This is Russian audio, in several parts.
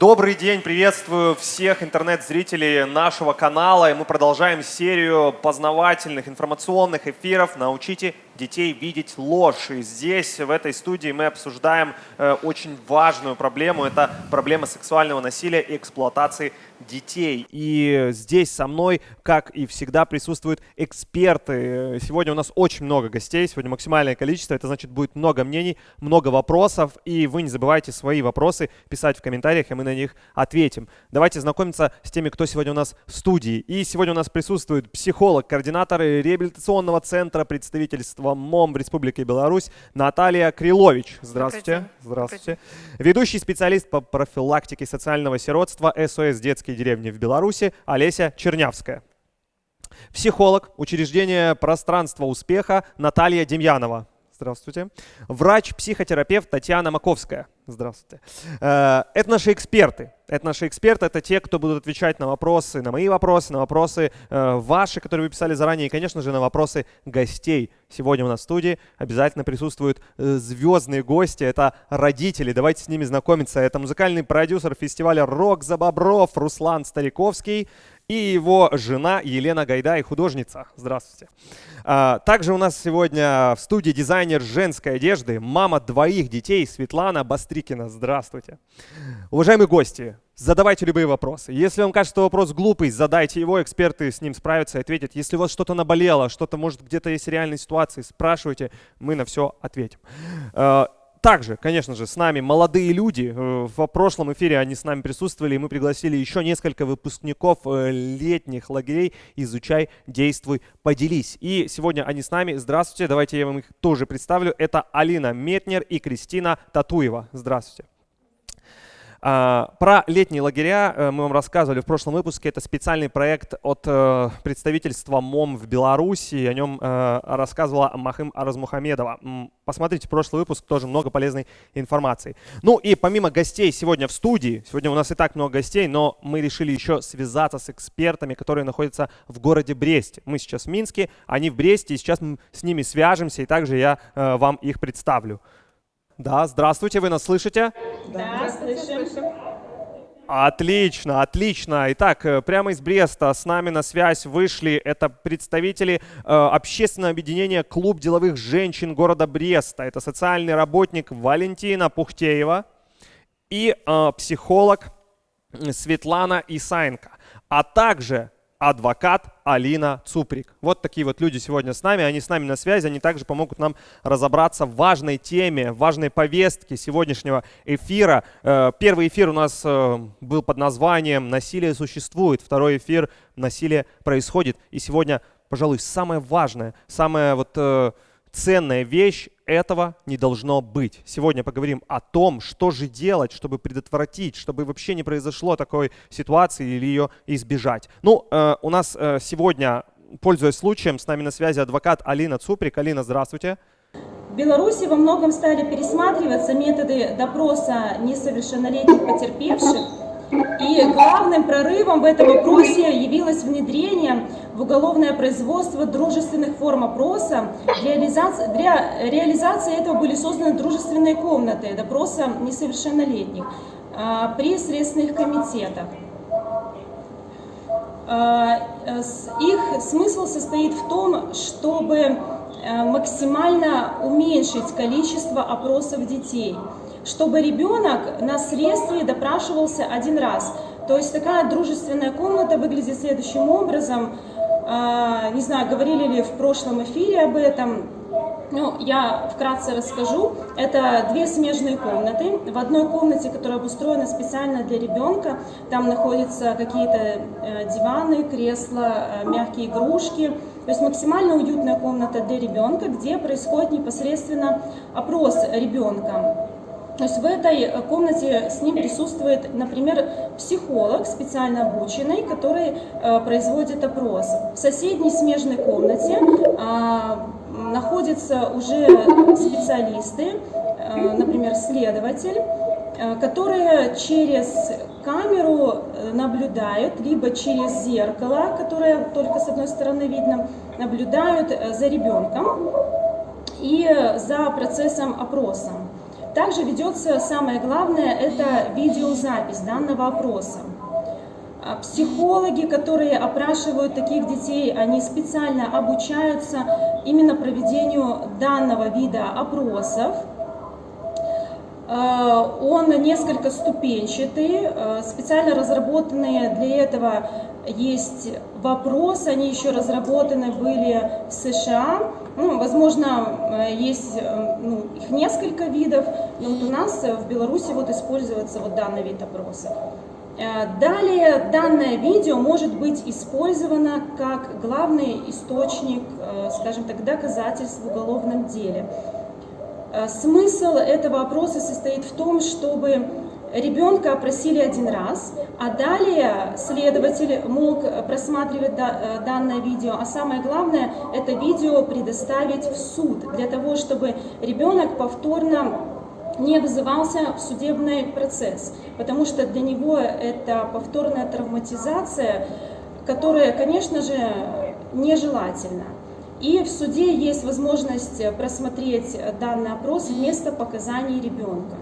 Добрый день, приветствую всех интернет-зрителей нашего канала. И мы продолжаем серию познавательных информационных эфиров «Научите детей видеть ложь. И здесь, в этой студии, мы обсуждаем э, очень важную проблему. Это проблема сексуального насилия и эксплуатации детей. И здесь со мной, как и всегда, присутствуют эксперты. Сегодня у нас очень много гостей, сегодня максимальное количество. Это значит, будет много мнений, много вопросов. И вы не забывайте свои вопросы писать в комментариях, и мы на них ответим. Давайте знакомиться с теми, кто сегодня у нас в студии. И сегодня у нас присутствует психолог, координатор реабилитационного центра представительства Общества МОМ в Республике Беларусь Наталья Крилович. Здравствуйте. Здравствуйте. Ведущий специалист по профилактике социального сиротства СОС «Детские деревни» в Беларуси Олеся Чернявская. Психолог, учреждение «Пространство успеха» Наталья Демьянова. Здравствуйте. Врач-психотерапевт Татьяна Маковская. Здравствуйте. Э, это наши эксперты. Это наши эксперты, это те, кто будут отвечать на вопросы, на мои вопросы, на вопросы э, ваши, которые вы писали заранее, и, конечно же, на вопросы гостей. Сегодня у нас в студии обязательно присутствуют э, звездные гости, это родители, давайте с ними знакомиться. Это музыкальный продюсер фестиваля «Рок за Бобров» Руслан Стариковский и его жена Елена Гайдай, художница. Здравствуйте. А, также у нас сегодня в студии дизайнер женской одежды, мама двоих детей Светлана Бастрикина. Здравствуйте. Уважаемые гости, задавайте любые вопросы. Если вам кажется, что вопрос глупый, задайте его, эксперты с ним справятся и ответят. Если у вас что-то наболело, что-то, может, где-то есть реальные ситуации, спрашивайте, мы на все ответим. Также, конечно же, с нами молодые люди. Э, в прошлом эфире они с нами присутствовали, и мы пригласили еще несколько выпускников э, летних лагерей «Изучай, действуй, поделись». И сегодня они с нами. Здравствуйте, давайте я вам их тоже представлю. Это Алина Метнер и Кристина Татуева. Здравствуйте. А, про летние лагеря э, мы вам рассказывали в прошлом выпуске. Это специальный проект от э, представительства МОМ в Беларуси. О нем э, рассказывала Махим Аразмухамедова. Посмотрите прошлый выпуск, тоже много полезной информации. Ну и помимо гостей сегодня в студии, сегодня у нас и так много гостей, но мы решили еще связаться с экспертами, которые находятся в городе Бресте. Мы сейчас в Минске, они в Бресте, и сейчас мы с ними свяжемся, и также я вам их представлю. Да, здравствуйте, вы нас слышите? Да, слышим. Отлично, отлично. Итак, э, прямо из Бреста с нами на связь вышли это представители э, общественного объединения «Клуб деловых женщин города Бреста». Это социальный работник Валентина Пухтеева и э, психолог Светлана Исаенко, а также адвокат Алина Цуприк. Вот такие вот люди сегодня с нами, они с нами на связи, они также помогут нам разобраться в важной теме, в важной повестке сегодняшнего эфира. Э, первый эфир у нас э, был под названием «Насилие существует», второй эфир «Насилие происходит». И сегодня, пожалуй, самое важное, самое вот э, ценная вещь, этого не должно быть. Сегодня поговорим о том, что же делать, чтобы предотвратить, чтобы вообще не произошло такой ситуации или ее избежать. Ну, э, у нас э, сегодня, пользуясь случаем, с нами на связи адвокат Алина Цуприк. Алина, здравствуйте. В Беларуси во многом стали пересматриваться методы допроса несовершеннолетних потерпевших, и главным прорывом в этом вопросе явилось внедрение в уголовное производство дружественных форм опроса. Для реализации, для реализации этого были созданы дружественные комнаты допроса несовершеннолетних а, при следственных комитетах. А, их смысл состоит в том, чтобы э, максимально уменьшить количество опросов детей – чтобы ребенок на средстве допрашивался один раз. То есть такая дружественная комната выглядит следующим образом. А, не знаю, говорили ли в прошлом эфире об этом. Ну, я вкратце расскажу. Это две смежные комнаты. В одной комнате, которая обустроена специально для ребенка, там находятся какие-то э, диваны, кресла, э, мягкие игрушки. То есть максимально уютная комната для ребенка, где происходит непосредственно опрос ребенка. То есть в этой э, комнате с ним присутствует, например, психолог специально обученный, который э, производит опрос. В соседней смежной комнате э, находятся уже специалисты, э, например, следователь, которые через камеру наблюдают, либо через зеркало, которое только с одной стороны видно, наблюдают за ребенком и за процессом опроса. Также ведется самое главное, это видеозапись данного опроса. А психологи, которые опрашивают таких детей, они специально обучаются именно проведению данного вида опросов. Э, он несколько ступенчатый, э, специально разработанные для этого есть вопросы, они еще разработаны были в США. Ну, возможно, э, есть ну, их несколько видов, но вот у нас в Беларуси вот используется вот данный вид опроса. Далее данное видео может быть использовано как главный источник, скажем так, доказательств в уголовном деле. Э, смысл этого опроса состоит в том, чтобы ребенка опросили один раз, а далее следователь мог просматривать э, данное видео, а самое главное, это видео предоставить в суд, для того, чтобы ребенок повторно не вызывался в судебный процесс, потому что для него это повторная травматизация, которая, конечно же, нежелательна. И в суде есть возможность просмотреть данный опрос вместо показаний ребенка.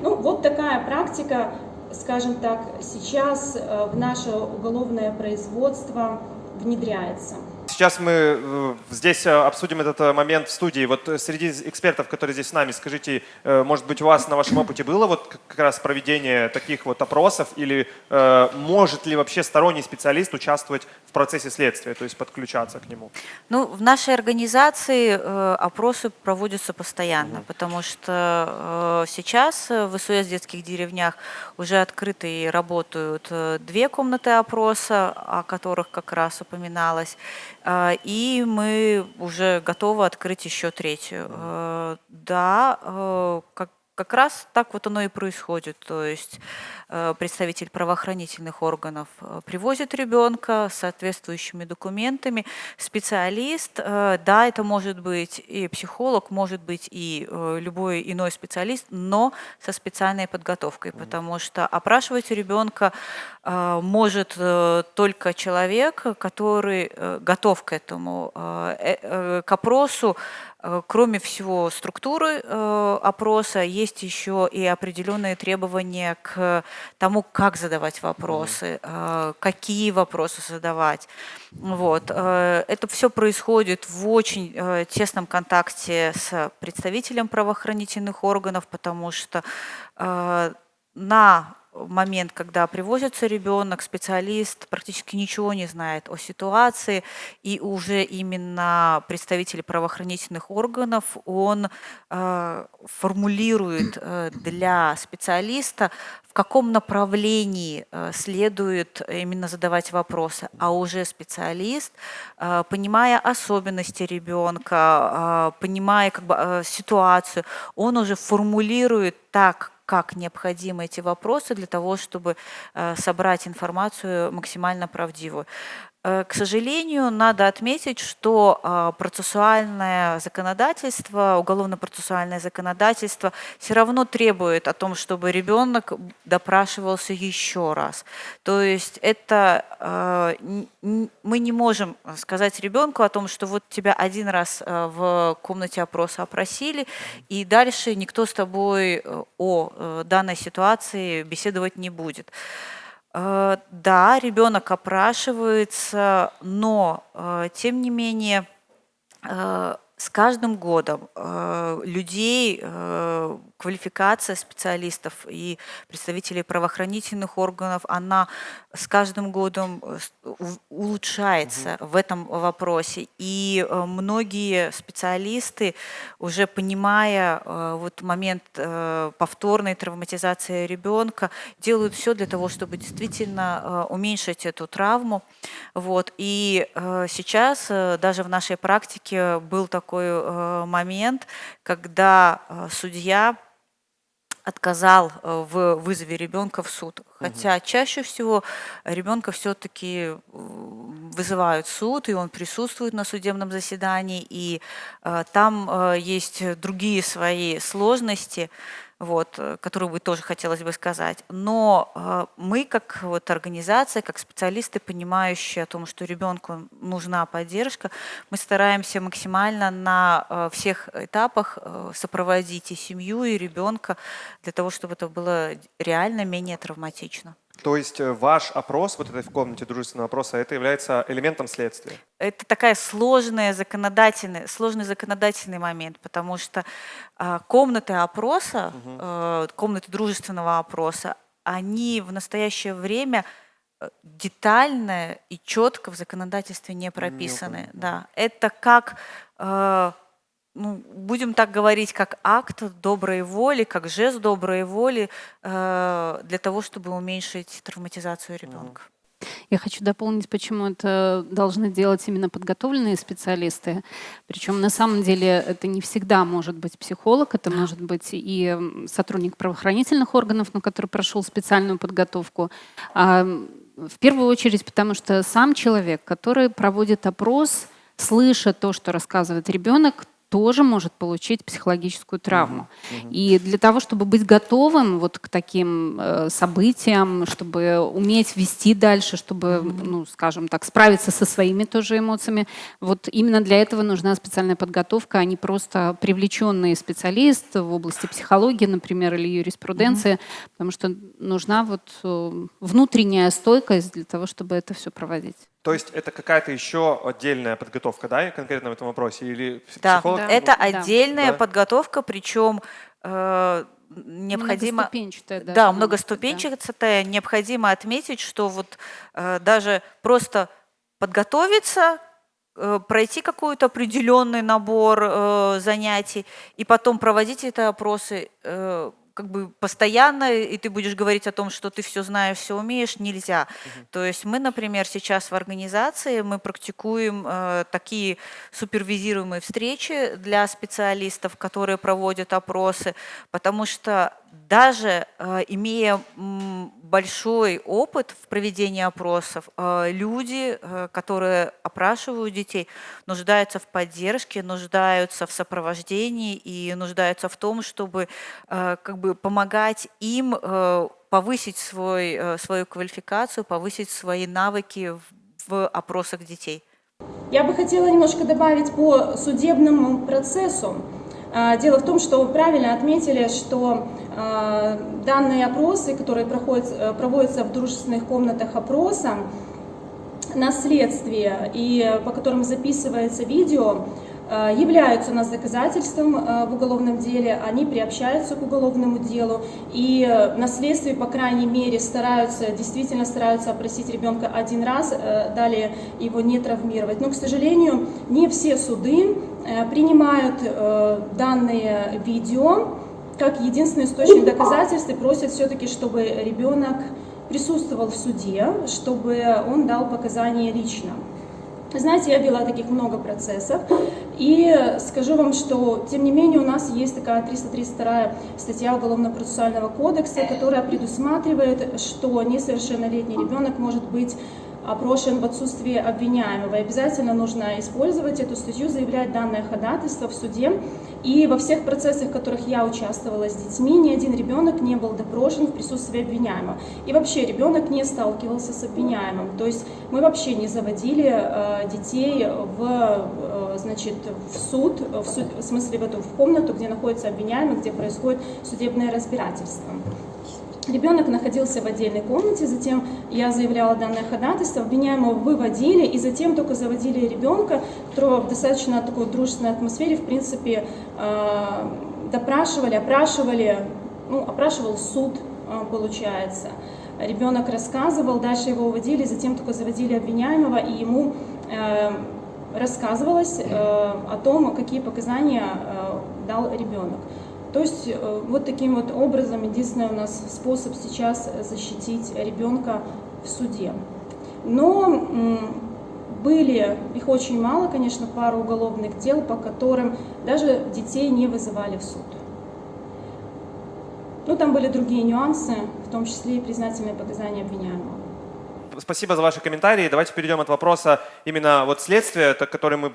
Ну, вот такая практика, скажем так, сейчас э, в наше уголовное производство внедряется. Сейчас мы э, здесь э, обсудим этот э, момент в студии. Вот среди экспертов, которые здесь с нами, скажите, может быть, у вас на вашем опыте было вот как раз проведение таких вот опросов или может ли вообще сторонний специалист участвовать в процессе следствия, то есть подключаться к нему? Ну, в нашей организации опросы проводятся постоянно, угу. потому что сейчас в СУС детских деревнях уже открыты и работают две комнаты опроса, о которых как раз упоминалось. А, и мы уже готовы открыть еще третью. Э, да, э, как как раз так вот оно и происходит. То есть э, представитель правоохранительных органов э, привозит ребенка с соответствующими документами. Специалист, э, да, это может быть и психолог, может быть и любой иной специалист, но со специальной подготовкой, потому что опрашивать ребенка может только человек, который готов к этому, к опросу, кроме всего структуры э, опроса, есть еще и определенные требования к тому, как задавать вопросы, э, какие вопросы задавать. Вот. Это все происходит в очень тесном контакте с представителем правоохранительных органов, потому что на момент, когда привозится ребенок, специалист практически ничего не знает о ситуации, и уже именно представитель правоохранительных органов, он э, формулирует э, для специалиста, в каком направлении э, следует именно задавать вопросы, а уже специалист, э, понимая особенности ребенка, э, понимая как бы, э, ситуацию, он уже формулирует так, как необходимы эти вопросы для того, чтобы э, собрать информацию максимально правдивую. Э, к сожалению, надо отметить, что а, процессуальное законодательство, уголовно-процессуальное законодательство все равно требует о том, чтобы ребенок допрашивался еще раз. То есть это а, мы не можем сказать ребенку о том, что вот тебя один раз а, в комнате опроса опросили, и дальше никто с тобой э, о э, данной ситуации беседовать не будет. Э, да, ребенок опрашивается, но э, тем не менее э, с каждым годом людей квалификация специалистов и представителей правоохранительных органов, она с каждым годом э, улучшается угу. в этом вопросе. И э, многие специалисты, уже понимая э, вот момент повторной травматизации ребенка, делают все для того, чтобы действительно уменьшить эту травму. Вот. И сейчас даже в нашей практике был такой момент, когда судья отказал э, в вызове ребенка в суд. Хотя угу. чаще всего ребенка все-таки вызывают в суд, и он присутствует на судебном заседании, и э, там э, есть другие свои сложности. Вот, э, которую бы тоже хотелось бы сказать. Но э, мы, как вот организация, как специалисты, понимающие о том, что ребенку нужна поддержка, мы стараемся максимально на э, всех этапах сопроводить и семью, и ребенка для того, чтобы это было реально менее травматично. То есть э, ваш опрос, вот этой в комнате дружественного опроса, это является элементом следствия? Это такая сложная законодательный, сложный законодательный момент, потому что э, комнаты опроса, э, комнаты дружественного опроса, они в настоящее время э, детально и четко в законодательстве не прописаны. мгм. Да, это как, э, ну, будем так говорить, как акт доброй воли, как жест доброй воли э, для того, чтобы уменьшить травматизацию ребенка. Я хочу дополнить, почему это должны делать именно подготовленные специалисты. Причем на самом деле это не всегда может быть психолог, это может быть и сотрудник правоохранительных органов, но который прошел специальную подготовку. А, в первую очередь, потому что сам человек, который проводит опрос, слыша то, что рассказывает ребенок, тоже может получить психологическую травму. И для того, чтобы быть готовым вот к таким э, событиям, чтобы уметь вести дальше, чтобы, ну, скажем так, справиться со своими тоже эмоциями, вот именно для этого нужна специальная подготовка, а не просто привлеченный специалист в области психологии, например, или юриспруденции, потому что нужна вот э, внутренняя стойкость для того, чтобы это все проводить. То есть это какая-то еще отдельная подготовка, да, конкретно в этом вопросе? Или Да, психолог? да. это Да. отдельная Да. подготовка, причем э, необходимо... Многоступенчатая Да, быть, многоступенчатая. Необходимо отметить, что вот э, даже просто подготовиться, э, пройти какой-то определенный набор э, занятий и потом проводить эти опросы э, как бы постоянно, и ты будешь говорить о том, что ты все знаешь, все умеешь, нельзя. То есть мы, например, сейчас в организации мы практикуем э, такие супервизируемые встречи для специалистов, которые проводят опросы, потому что даже э, имея большой опыт в проведении опросов, э, люди, э, которые опрашивают детей, нуждаются в поддержке, нуждаются в сопровождении и нуждаются в том, чтобы как бы помогать им повысить свой, свою квалификацию, повысить свои навыки в опросах детей. Я бы хотела немножко добавить по судебному процессу. А, Дело в том, что вы правильно отметили, что а, данные опросы, которые проходят, э, проводятся в дружественных комнатах опроса, на следствие и по которым записывается видео, являются у нас доказательством э, в уголовном деле, они приобщаются к уголовному делу, и э, на следствии, по крайней мере, стараются, действительно стараются опросить ребенка один раз, э, далее его не травмировать. Но, к сожалению, не все суды э, принимают э, данные видео как единственный источник доказательств и просят все-таки, чтобы ребенок присутствовал в суде, чтобы он дал показания лично. Знаете, я вела таких много процессов, и скажу вам, что, тем не менее, у нас есть такая 332 статья Уголовно-процессуального кодекса, которая предусматривает, что несовершеннолетний ребенок может быть опрошен в отсутствии обвиняемого. И обязательно нужно использовать эту статью, заявлять данное ходатайство в суде. И во всех процессах, в которых я участвовала с детьми, ни один ребенок не был допрошен в присутствии обвиняемого. И вообще ребенок не сталкивался с обвиняемым. То есть мы вообще не заводили э, детей в, э, значит, в суд, в, суд, в смысле в эту в комнату, где находится обвиняемый, где происходит судебное разбирательство. Ребенок находился в отдельной комнате, затем я заявляла данное ходатайство, обвиняемого выводили, и затем только заводили ребенка, которого в достаточно такой дружественной атмосфере, в принципе, э, допрашивали, опрашивали, ну, опрашивал суд, э, получается. Ребенок рассказывал, дальше его уводили, затем только заводили обвиняемого, и ему э, рассказывалось э, о том, какие показания э, дал ребенок. То есть э, вот таким вот образом единственный у нас способ сейчас защитить ребенка в суде. Но были, их очень мало, конечно, пару уголовных дел, по которым даже детей не вызывали в суд. Ну, там были другие нюансы, в том числе и признательные показания обвиняемого. Спасибо за ваши комментарии. Давайте перейдем от вопроса именно вот следствия, который мы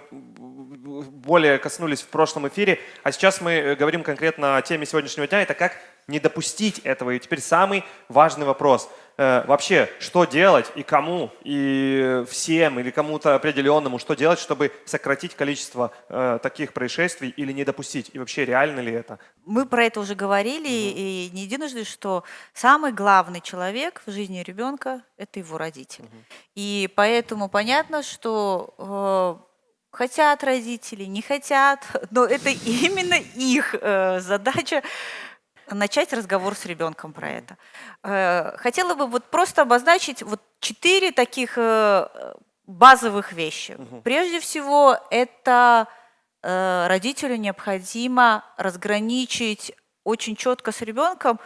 более коснулись в прошлом эфире. А сейчас мы э, говорим конкретно о теме сегодняшнего дня. Это как не допустить этого. И теперь самый важный вопрос. Э, вообще, что делать и кому, и всем, или кому-то определенному, что делать, чтобы сократить количество э, таких происшествий или не допустить? И вообще, реально ли это? Мы про это уже говорили, угу. и не единожды, что самый главный человек в жизни ребенка – это его родитель. Угу. И поэтому понятно, что э, хотят родители, не хотят, но это именно их э, задача начать разговор с ребенком про это. Э, хотела бы вот просто обозначить вот четыре таких э, базовых вещи. Угу. Прежде всего, это родителю необходимо разграничить очень четко с ребенком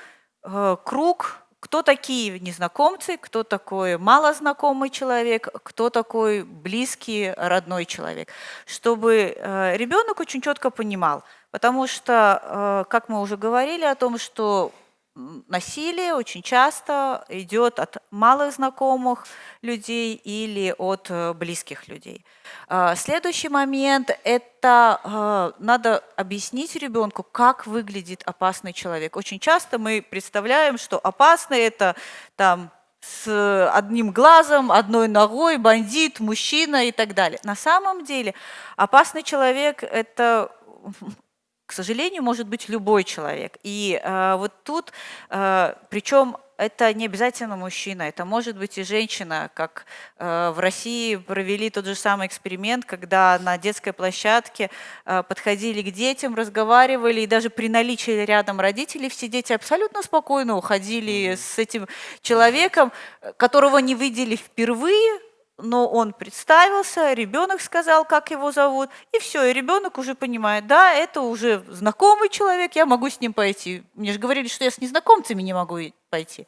круг кто такие незнакомцы, кто такой малознакомый человек, кто такой близкий, родной человек, чтобы э, ребенок очень четко понимал, потому что, э, как мы уже говорили о том, что насилие очень часто идет от малых знакомых людей или от э, близких людей. А, следующий момент – это а, надо объяснить ребенку, как выглядит опасный человек. Очень часто мы представляем, что опасный – это там с одним глазом, одной ногой, бандит, мужчина и так далее. На самом деле опасный человек – это к сожалению, может быть любой человек. И э, вот тут, э, причем это не обязательно мужчина, это может быть и женщина, как э, в России провели тот же самый эксперимент, когда на детской площадке э, подходили к детям, разговаривали, и даже при наличии рядом родителей все дети абсолютно спокойно уходили с этим человеком, которого не видели впервые, но он представился, ребенок сказал, как его зовут, и все, и ребенок уже понимает, да, это уже знакомый человек, я могу с ним пойти. Мне же говорили, что я с незнакомцами не могу пойти.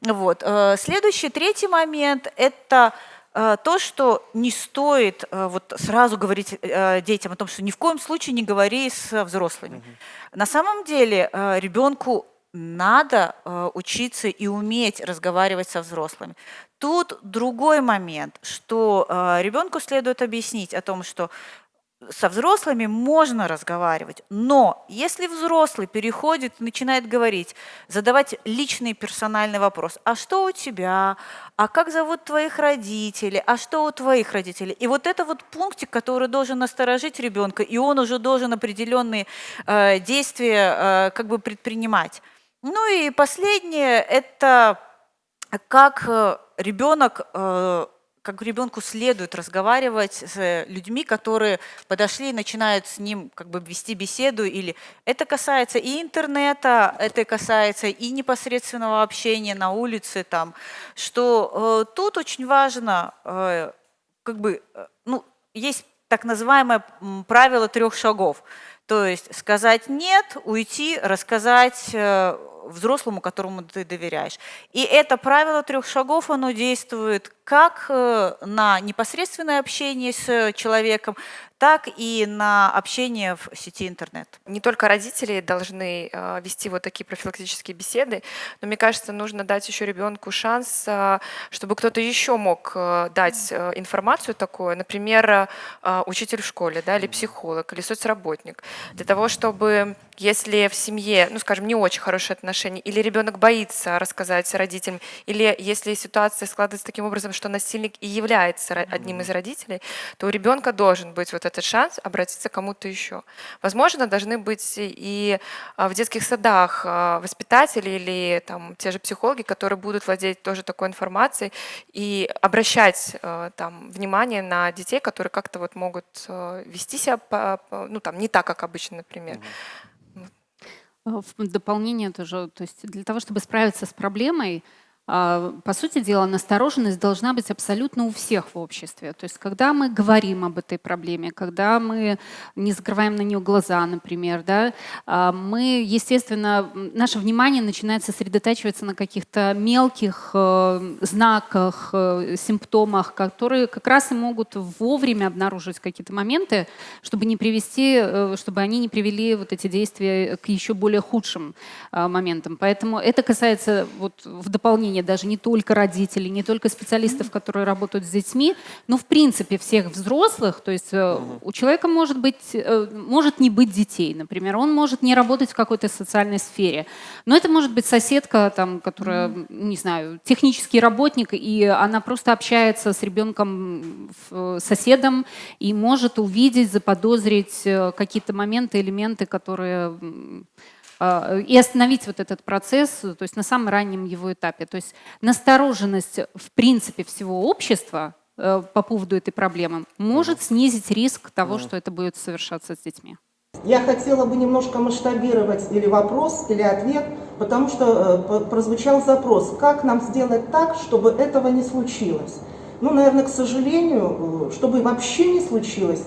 Вот. Э, следующий, третий момент – это э, то, что не стоит э, вот сразу говорить детям о том, что ни в коем случае не говори с взрослыми. Угу. На самом деле ребенку надо учиться и уметь разговаривать со взрослыми. Тут другой момент, что э, ребенку следует объяснить о том, что со взрослыми можно разговаривать, но если взрослый переходит, начинает говорить, задавать личный персональный вопрос, а что у тебя, а как зовут твоих родителей, а что у твоих родителей, и вот это вот пунктик, который должен насторожить ребенка, и он уже должен определенные э, действия э, как бы предпринимать. Ну и последнее – это как э, ребенок, э, как ребенку следует разговаривать с людьми, которые подошли и начинают с ним как бы вести беседу. Или это касается и интернета, это касается и непосредственного общения на улице, там, что э, тут очень важно, э, как бы, э, ну, есть так называемое правило трех шагов. То есть сказать «нет», уйти, рассказать э, взрослому, которому ты доверяешь. И это правило трех шагов, оно действует как э, на непосредственное общение с человеком, так и на общение в сети интернет. Не только родители должны э, вести вот такие профилактические беседы, но мне кажется, нужно дать еще ребенку шанс, э, чтобы кто-то еще мог дать информацию такую, например, учитель в школе, да, или психолог, или соцработник, для того, чтобы если в семье, ну, скажем, не очень хорошие отношения, или ребенок боится рассказать родителям, или если ситуация складывается таким образом, что насильник и является одним из родителей, то у ребенка должен быть вот этот шанс обратиться к кому-то еще. Возможно, должны быть и а, в детских садах а, воспитатели или там те же психологи, которые будут владеть тоже такой информацией и обращать а, там внимание на детей, которые как-то вот могут вести себя ну, там, не так, как обычно, например. В дополнение тоже, то есть для того, чтобы справиться с проблемой, по сути дела, настороженность должна быть абсолютно у всех в обществе. То есть, когда мы говорим об этой проблеме, когда мы не закрываем на нее глаза, например, да, а, мы, естественно, наше внимание начинает сосредотачиваться на каких-то мелких э, знаках, э, симптомах, которые как раз и могут вовремя обнаружить какие-то моменты, чтобы не привести, э, чтобы они не привели вот эти действия к еще более худшим моментам. Поэтому это касается вот в дополнение мнение даже не только родителей, не только специалистов, которые работают с детьми, но в принципе всех взрослых. То есть э, у человека может, быть, э, может не быть детей, например, он может не работать в какой-то социальной сфере. Но это может быть соседка, там, которая, не знаю, технический работник, и она просто общается с ребенком, соседом, и может увидеть, заподозрить э, какие-то моменты, элементы, которые и остановить вот этот процесс, то есть на самом раннем его этапе. То есть настороженность в принципе всего общества э, по поводу этой проблемы может снизить риск того, что это будет совершаться с детьми. Я хотела бы немножко масштабировать или вопрос, или ответ, потому что э, прозвучал запрос, как нам сделать так, чтобы этого не случилось. Ну, наверное, к сожалению, э, чтобы вообще не случилось,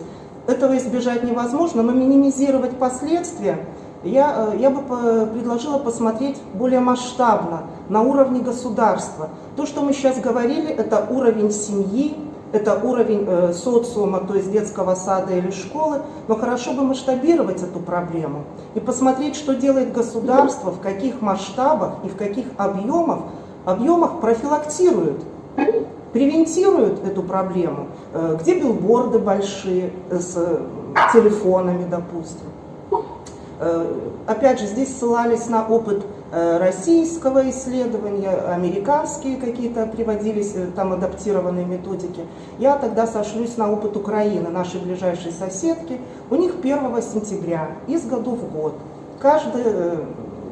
этого избежать невозможно, но минимизировать последствия я, э, я бы предложила посмотреть более масштабно, на уровне государства. То, что мы сейчас говорили, это уровень семьи, это уровень э, социума, то есть детского сада или школы, но хорошо бы масштабировать эту проблему и посмотреть, что делает государство, в каких масштабах и в каких объемах, объемах профилактирует, превентирует эту проблему, э, где билборды большие с телефонами, допустим, Э, опять же, здесь ссылались на опыт э, российского исследования, американские какие-то приводились, э, там адаптированные методики. Я тогда сошлюсь на опыт Украины, нашей ближайшей соседки. У них 1 сентября, из года в год, каждый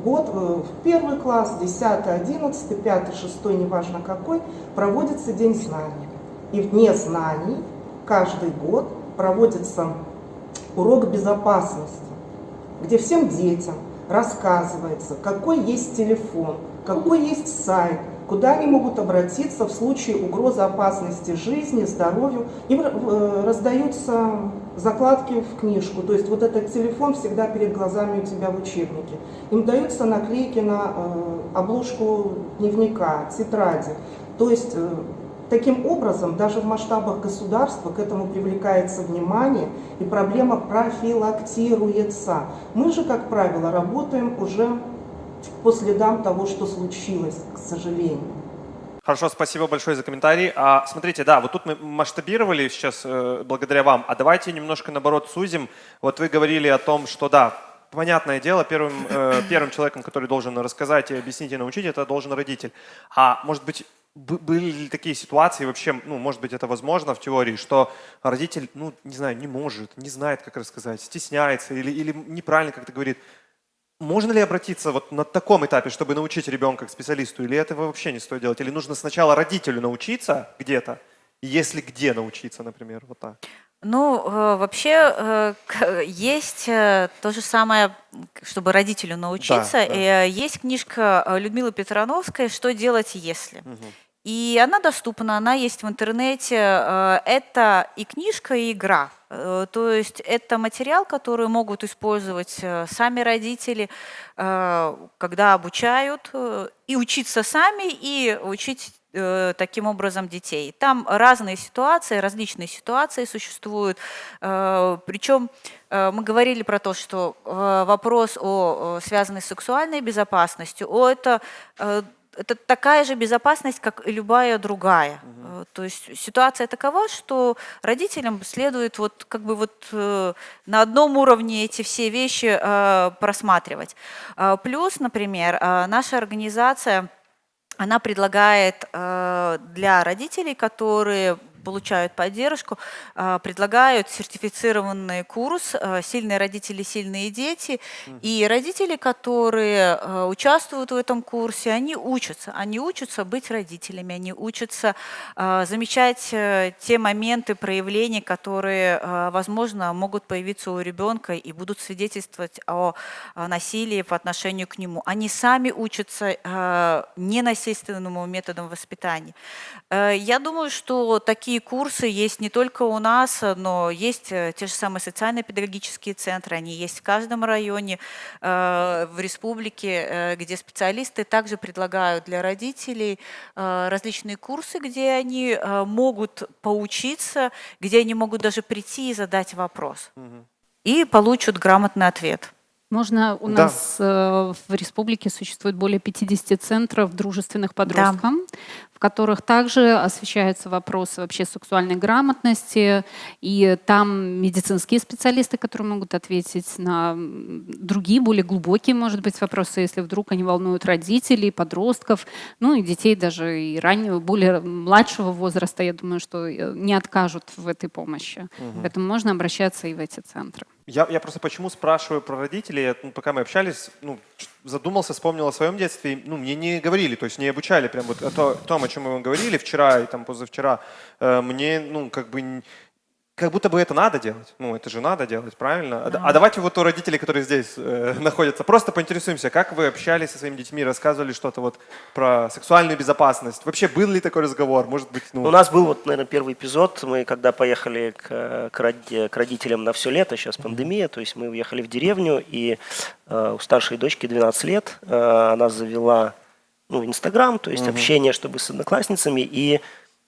год в первый класс, 10, 11, 5, 6, неважно какой, проводится День знаний. И в Дне знаний каждый год проводится урок безопасности где всем детям рассказывается, какой есть телефон, какой есть сайт, куда они могут обратиться в случае угрозы опасности жизни, здоровью. Им э, раздаются закладки в книжку, то есть вот этот телефон всегда перед глазами у тебя в учебнике. Им даются наклейки на э, обложку дневника, тетради. То есть э, Таким образом, даже в масштабах государства к этому привлекается внимание, и проблема профилактируется. Мы же, как правило, работаем уже по следам того, что случилось, к сожалению. Хорошо, спасибо большое за комментарий. А, смотрите, да, вот тут мы масштабировали сейчас э, благодаря вам, а давайте немножко наоборот сузим. Вот вы говорили о том, что да, понятное дело, первым, э, первым человеком, который должен рассказать и объяснить и научить, это должен родитель. А может быть, были ли такие ситуации вообще, ну, может быть, это возможно в теории, что родитель, ну, не знаю, не может, не знает, как рассказать, стесняется или, или неправильно как-то говорит. Можно ли обратиться вот на таком этапе, чтобы научить ребенка к специалисту, или этого вообще не стоит делать? Или нужно сначала родителю научиться где-то, если где научиться, например, вот так? Ну, э, вообще э, есть э, то же самое, чтобы родителю научиться. Да, да. Есть книжка Людмилы Петрановской «Что делать, если?». Угу. И она доступна, она есть в интернете. Э, это и книжка, и игра. Э, то есть это материал, который могут использовать э, сами родители, когда обучают, и учиться сами, и учить таким образом детей. Там разные ситуации, различные ситуации существуют. Причем мы говорили про то, что вопрос, о, связанный с сексуальной безопасностью, о, это это такая же безопасность, как и любая другая. Угу. То есть ситуация такова, что родителям следует вот как бы вот э, на одном уровне эти все вещи э, просматривать. Плюс, например, наша организация она предлагает для родителей, которые получают поддержку, а, предлагают сертифицированный курс а, «Сильные родители, сильные дети». И родители, которые а, участвуют в этом курсе, они учатся. Они учатся быть родителями, они учатся замечать э, те моменты проявления, которые, возможно, могут появиться у ребенка и будут свидетельствовать о насилии по отношению к нему. Они сами учатся ненасильственному методам воспитания. Э, я думаю, что такие такие курсы есть не только у нас, но есть э, те же самые социально-педагогические центры, они есть в каждом районе э, в республике, э, где специалисты также предлагают для родителей различные курсы, где они могут поучиться, где они могут даже прийти и задать вопрос. Угу. И получат грамотный ответ. Можно, у Да. нас э, в республике существует более 50 центров дружественных подросткам, в которых также освещаются вопросы вообще сексуальной грамотности, и там медицинские специалисты, которые могут ответить на другие, более глубокие, может быть, вопросы, если вдруг они волнуют родителей, подростков, ну и детей даже и раннего, более младшего возраста, я думаю, что э, не откажут в этой помощи. Поэтому можно обращаться и в эти центры. Я, я просто почему спрашиваю про родителей, ну, пока мы общались, ну, задумался, вспомнил о своем детстве, ну, мне не говорили, то есть не обучали прям вот о то- том, о чем мы вам говорили вчера и там позавчера, Э, мне, ну, как бы, как будто бы это надо делать, ну, это же надо делать, правильно? А д- А, давайте вот у родителей, которые здесь э, находятся, просто поинтересуемся, как вы общались со своими детьми, рассказывали что-то вот про сексуальную безопасность, вообще был ли такой разговор, может быть, ну, У нас был, вот, наверное, первый эпизод. Мы когда поехали к, к роди- к родителям на все лето, сейчас пандемия, то есть мы уехали в деревню, и э, у старшей дочки 12 лет, э, она завела ну, Инстаграм, то есть общение, чтобы с одноклассницами, и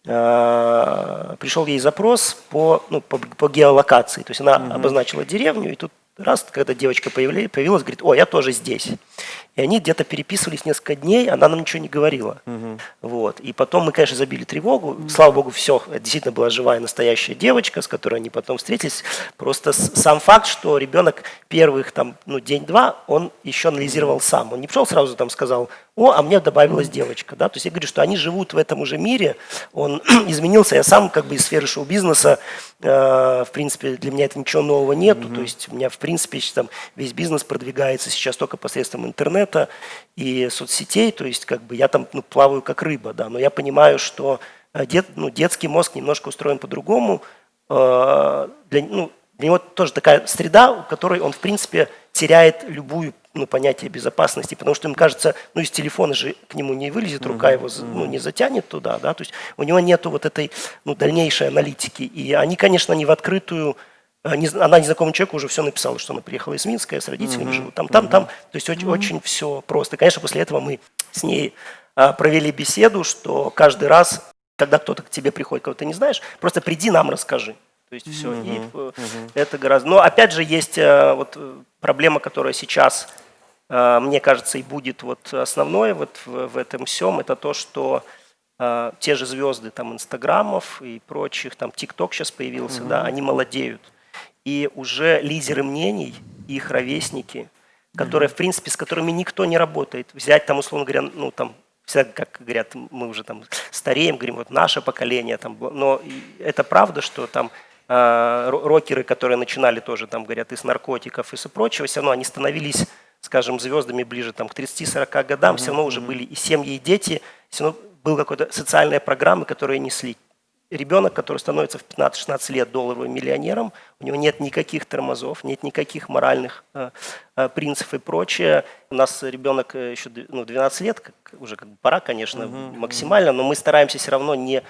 пришел ей запрос по, ну, по, по геолокации. То есть она обозначила деревню, и тут раз, когда девочка появля- появилась, говорит, о, я тоже здесь. И они где-то переписывались несколько дней, она нам ничего не говорила. Вот. И потом мы, конечно, забили тревогу. Слава богу, все, это действительно была живая настоящая девочка, с которой они потом встретились. Просто сам факт, что ребенок первых там, ну, день-два, он еще анализировал сам. Он не пришел сразу там сказал, о, а мне добавилась девочка. Да? То есть я говорю, что они живут в этом уже мире, он изменился. Я сам как бы из сферы шоу-бизнеса, э, в принципе, для меня это ничего нового нету. То есть у меня, в принципе, там весь бизнес продвигается сейчас только посредством интернета и соцсетей. То есть как бы я там ну, плаваю как рыба, да. Но я понимаю, что э, дет- ну, детский мозг немножко устроен по-другому. Э, для, ну, для него тоже такая среда, у которой он, в принципе, теряет любую ну, понятие безопасности, потому что им кажется, ну, из телефона же к нему не вылезет рука, его ну, не затянет туда, да, то есть у него нету вот этой, ну, дальнейшей аналитики. И они, конечно, не в открытую, она незнакомому человеку уже все написала, что она приехала из Минска, я с родителями живу, там, там, там, то есть очень, очень все просто. Конечно, после этого мы с ней а, провели беседу, что каждый раз, когда кто-то к тебе приходит, кого ты не знаешь, просто приди нам расскажи. То есть все, и э, это гораздо. Но опять же есть э, вот э, проблема, которая сейчас, мне кажется, и будет вот основной вот в, в этом всем, это то, что те же звезды там инстаграмов и прочих, там ТикТок сейчас появился, да, они молодеют. И уже лидеры мнений, их ровесники, которые, в принципе, с которыми никто не работает. Взять там, условно говоря, ну там, всегда, как говорят, мы уже там стареем, говорим, вот наше поколение, там, но это правда, что там э, ро- рокеры, которые начинали тоже, там, говорят, из наркотиков и со прочего, все равно они становились, скажем, звездами ближе там, к 30-40 годам, все равно уже были и семьи, и дети, все равно была какая-то социальная программа, которые несли. Ребенок, который становится в 15-16 лет долларовым миллионером, у него нет никаких тормозов, нет никаких моральных э, э, принципов и прочее. У нас ребенок э, еще ну, 12 лет, как, уже как бы пора, конечно, максимально, но мы стараемся все равно не,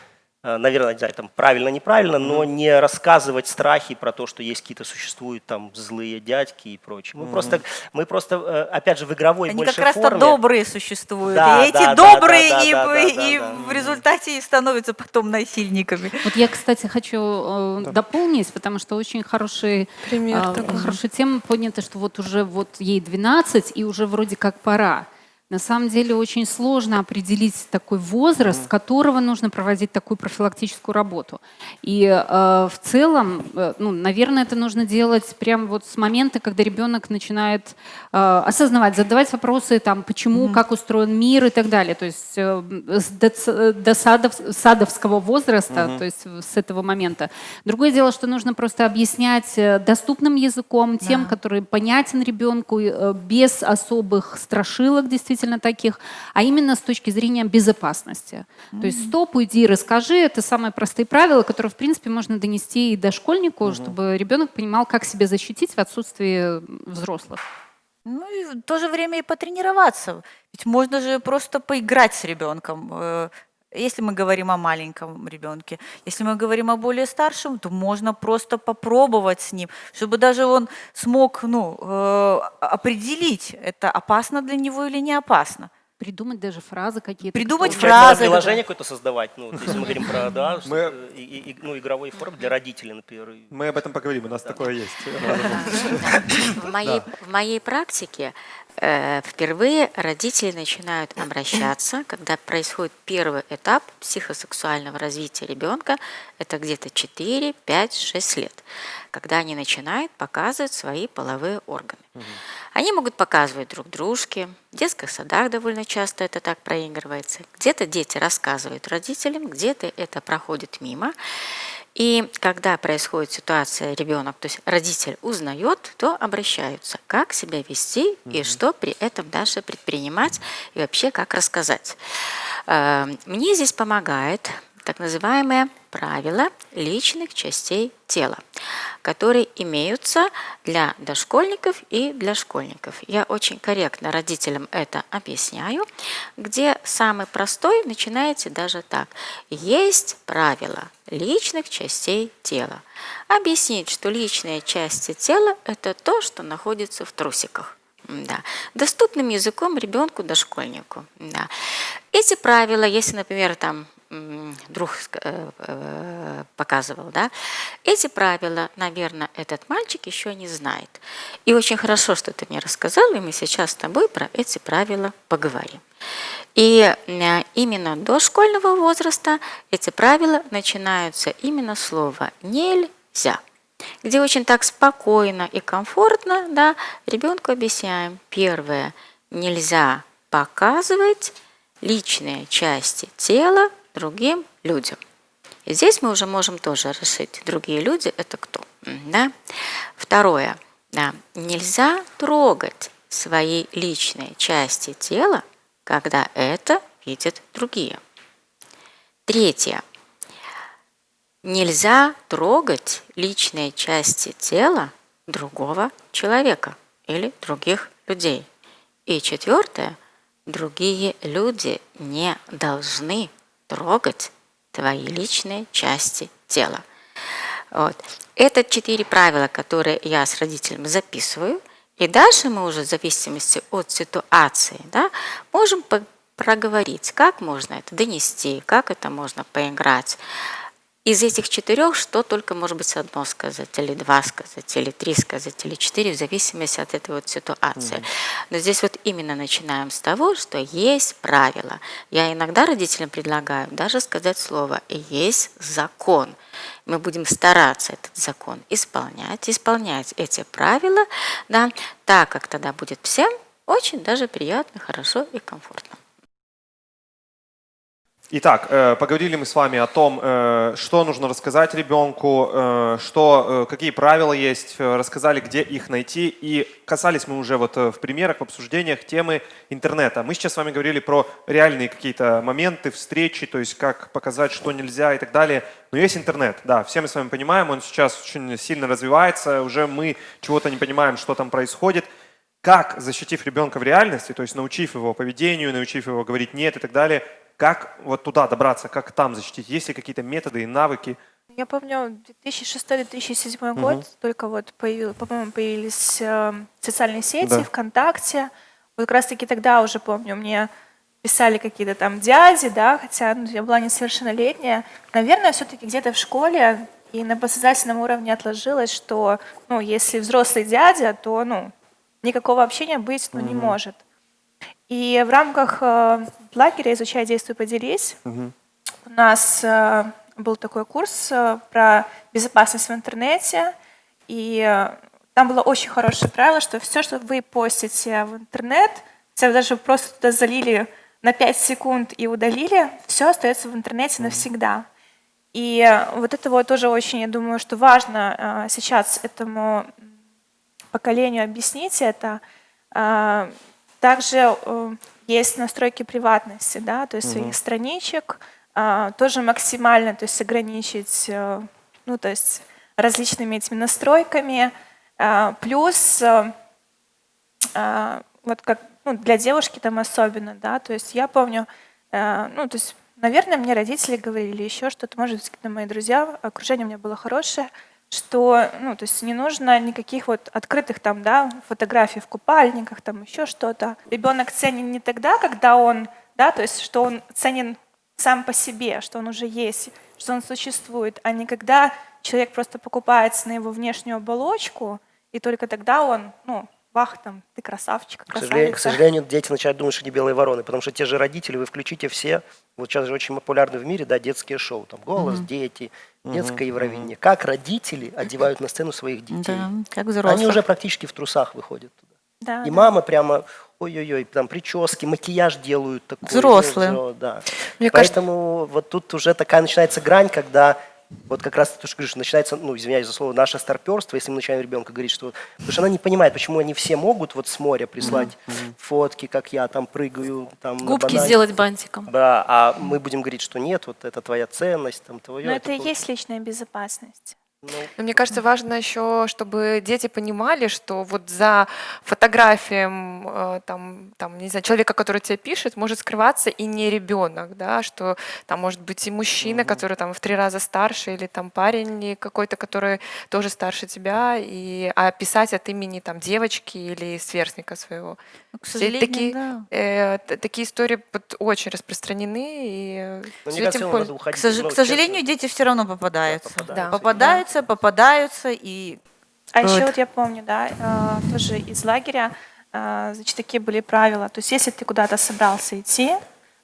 наверное, не знаю, там правильно, неправильно, но не рассказывать страхи про то, что есть какие-то существуют там злые дядьки и прочее. Мы просто, мы просто, э, опять же, в игровой Они больше как раз-то форме. добрые существуют. Да, и эти да, да, добрые да, да, и, да, да, и да, да. в результате и становятся потом насильниками. Вот я, кстати, хочу э, дополнить, потому что очень хороший, Пример такой. хорошая тема поднята, что вот уже вот ей 12 и уже вроде как пора. На самом деле очень сложно определить такой возраст, с которого нужно проводить такую профилактическую работу. И э, в целом, э, ну, наверное, это нужно делать прямо вот с момента, когда ребенок начинает э, осознавать, задавать вопросы, там, почему, как устроен мир и так далее. То есть э, с доц- до садов- садовского возраста, то есть с этого момента. Другое дело, что нужно просто объяснять э, доступным языком, тем, который понятен ребенку, э, без особых страшилок действительно таких, а именно с точки зрения безопасности. То есть стоп, уйди, расскажи. Это самые простые правила, которые, в принципе, можно донести и до школьнику, чтобы ребенок понимал, как себя защитить в отсутствии взрослых. Ну и в то же время и потренироваться. Ведь можно же просто поиграть с ребенком. Если мы говорим о маленьком ребенке, если мы говорим о более старшем, то можно просто попробовать с ним, чтобы даже он смог ну, э, определить, это опасно для него или не опасно. придумать даже фразы какие-то. Придумать Получается, фразы, приложение какое-то создавать, ну, вот если мы говорим про, да, Мы- и- и- и- ну, игровой форм для родителей, например. Мы об этом поговорим, у нас такое есть. В моей, в моей практике впервые родители начинают обращаться, когда происходит первый этап психосексуального развития ребенка, это где-то 4, 5, 6 лет, когда они начинают показывать свои половые органы. Они могут показывать друг дружке, в детских садах довольно часто это так проигрывается, где-то дети рассказывают родителям, где-то это проходит мимо. И когда происходит ситуация, ребенок, то есть родитель узнает, то обращаются, как себя вести и что при этом дальше предпринимать и вообще как рассказать. Э, Мне здесь помогает так называемое правило личных частей тела, которые имеются для дошкольников и для школьников. Я очень корректно родителям это объясняю, где самый простой начинаете даже так. Есть правило личных частей тела. Объяснить, что личные части тела – это то, что находится в трусиках. Да. Доступным языком ребенку, дошкольнику. Да. Эти правила, если, например, там друг э, э, показывал, да, эти правила, наверное, этот мальчик еще не знает. И очень хорошо, что ты мне рассказал, и мы сейчас с тобой про эти правила поговорим. И э, именно до школьного возраста эти правила начинаются именно слова «нельзя», где очень так спокойно и комфортно да, ребенку объясняем. Первое – нельзя показывать личные части тела другим людям. И здесь мы уже можем тоже решить, другие люди – это кто. Да? Второе. Да, нельзя трогать свои личные части тела, когда это видят другие. Третье. Нельзя трогать личные части тела другого человека или других людей. И четвертое. Другие люди не должны трогать твои личные части тела. Вот. Это четыре правила, которые я с родителями записываю. И дальше мы уже в зависимости от ситуации да, можем проговорить, как можно это донести, как это можно поиграть. Из этих четырех что только может быть одно сказать, или два сказать, или три сказать, или четыре, в зависимости от этой вот ситуации. Но здесь вот именно начинаем с того, что есть правила. Я иногда родителям предлагаю даже сказать слово «есть закон». Мы будем стараться этот закон исполнять, исполнять эти правила, да, так как тогда будет всем очень даже приятно, хорошо и комфортно. Итак, э, поговорили мы с вами о том, э, что нужно рассказать ребенку, э, что, какие правила есть, рассказали, где их найти. И касались мы уже вот в примерах, в обсуждениях темы интернета. Мы сейчас с вами говорили про реальные какие-то моменты, встречи, то есть как показать, что нельзя и так далее. Но есть интернет, да, все мы с вами понимаем, он сейчас очень сильно развивается, уже мы чего-то не понимаем, что там происходит. Как, защитив ребенка в реальности, то есть научив его поведению, научив его говорить «нет» и так далее, как вот туда добраться, как там защитить? Есть ли какие-то методы и навыки? Я помню, 2006-2007 год, только вот, по-моему, появились э, социальные сети, Да. ВКонтакте. Вот как раз-таки тогда уже, помню, мне писали какие-то там дяди, да, хотя ну, я была несовершеннолетняя. Наверное, все-таки где-то в школе и на подсознательном уровне отложилось, что, ну, если взрослый дядя, то, ну, никакого общения быть, ну, не может. И в рамках э, лагеря «Изучай, действуй, поделись» у нас э, был такой курс э, про безопасность в интернете, и там было очень хорошее правило, что все, что вы постите в интернет, если вы даже просто туда залили на 5 секунд и удалили, все остается в интернете навсегда. И вот это вот тоже очень, я думаю, что важно сейчас этому поколению объяснить это. Также э, есть настройки приватности, да, то есть своих страничек, а, тоже максимально, то есть ограничить, э, ну, то есть различными этими настройками. А, Плюс э, а, вот как ну, для девушки там особенно, да, то есть я помню, ну, то есть, наверное, мне родители говорили еще что-то, может быть, какие-то мои друзья, окружение у меня было хорошее, что, ну, то есть не нужно никаких вот открытых там, да, фотографий в купальниках, там еще что-то. Ребенок ценен не тогда, когда он, да, то есть что он ценен сам по себе, что он уже есть, что он существует, а не когда человек просто покупается на его внешнюю оболочку, и только тогда он, ну, вах, там, ты красавчик, К сожалению, к сожалению, дети начинают думать, что они белые вороны, потому что те же родители, вы включите все, вот сейчас же очень популярны в мире, да, детские шоу, там, «Голос», «Дети», детское Евровидение. Как родители одевают на сцену своих детей. Да, как взрослых. Они уже практически в трусах выходят туда. Да, И да. мама прямо, ой-ой-ой, там прически, макияж делают такой. ну, Взрослые. взро- Да. Мне кажется, Поэтому вот тут уже такая начинается грань, когда вот как раз то, что говоришь, начинается, ну, извиняюсь за слово, наше старперство, если мы начинаем ребенка говорить, что... Потому что она не понимает, почему они все могут вот с моря прислать фотки, как я там прыгаю, там Губки банане. сделать бантиком. Да, а мы будем говорить, что нет, вот это твоя ценность, там твое. Но это и вот- есть личная безопасность. Ну, Но мне кажется, важно еще, чтобы дети понимали, что вот за фотографием э, там, там, не знаю, человека, который тебе пишет, может скрываться и не ребенок, да, что там может быть и мужчина, который там в три раза старше, или там парень какой-то, который тоже старше тебя, и, а писать от имени там девочки или сверстника своего. Ну, К сожалению, такие, да. э, такие истории очень распространены, и ну, этим ему польз- надо К, уходить. сож- ну, к сожалению, дети все равно попадаются. попадаются. Да. Попадаются, попадаются и А еще Вот. вот я помню, да, э, тоже из лагеря, э, значит, такие были правила. То есть если ты куда-то собрался идти,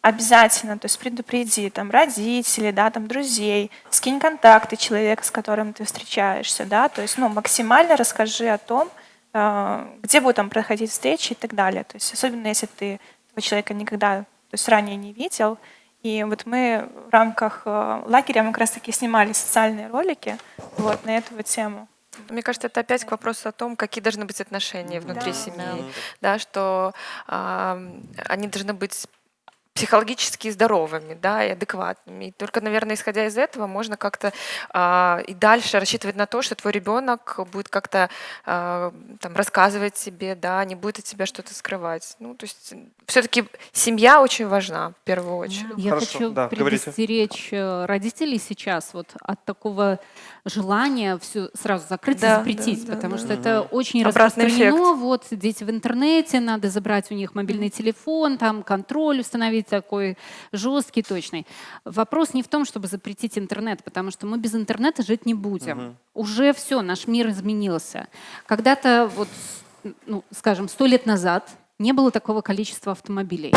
обязательно, то есть предупреди там родителей, да, там друзей, скинь контакты человека, с которым ты встречаешься, да, то есть, ну, максимально расскажи о том, э, где будут там проходить встречи и так далее. То есть особенно если ты этого человека никогда, то есть ранее не видел. И вот мы в рамках э, лагеря мы как раз таки снимали социальные ролики вот, на эту вот тему. Мне кажется, это опять к вопросу о том, какие должны быть отношения внутри Да, семьи, да, что ам, они должны быть психологически здоровыми, да, и адекватными. И только, наверное, исходя из этого, можно как-то а, и дальше рассчитывать на то, что твой ребенок будет как-то а, там рассказывать тебе, да, не будет от тебя что-то скрывать. Ну, то есть все-таки семья очень важна в первую очередь. Я Хорошо, хочу да, говорите. предостеречь э, родителей сейчас вот от такого желания все сразу закрыть Да, и запретить, да, да, потому да. что это очень Обратный распространено. Вот дети в интернете, надо забрать у них мобильный телефон, там контроль установить такой жесткий, точный. Вопрос не в том, чтобы запретить интернет, потому что мы без интернета жить не будем. Уже все, наш мир изменился. Когда-то вот, ну, скажем, сто лет назад не было такого количества автомобилей.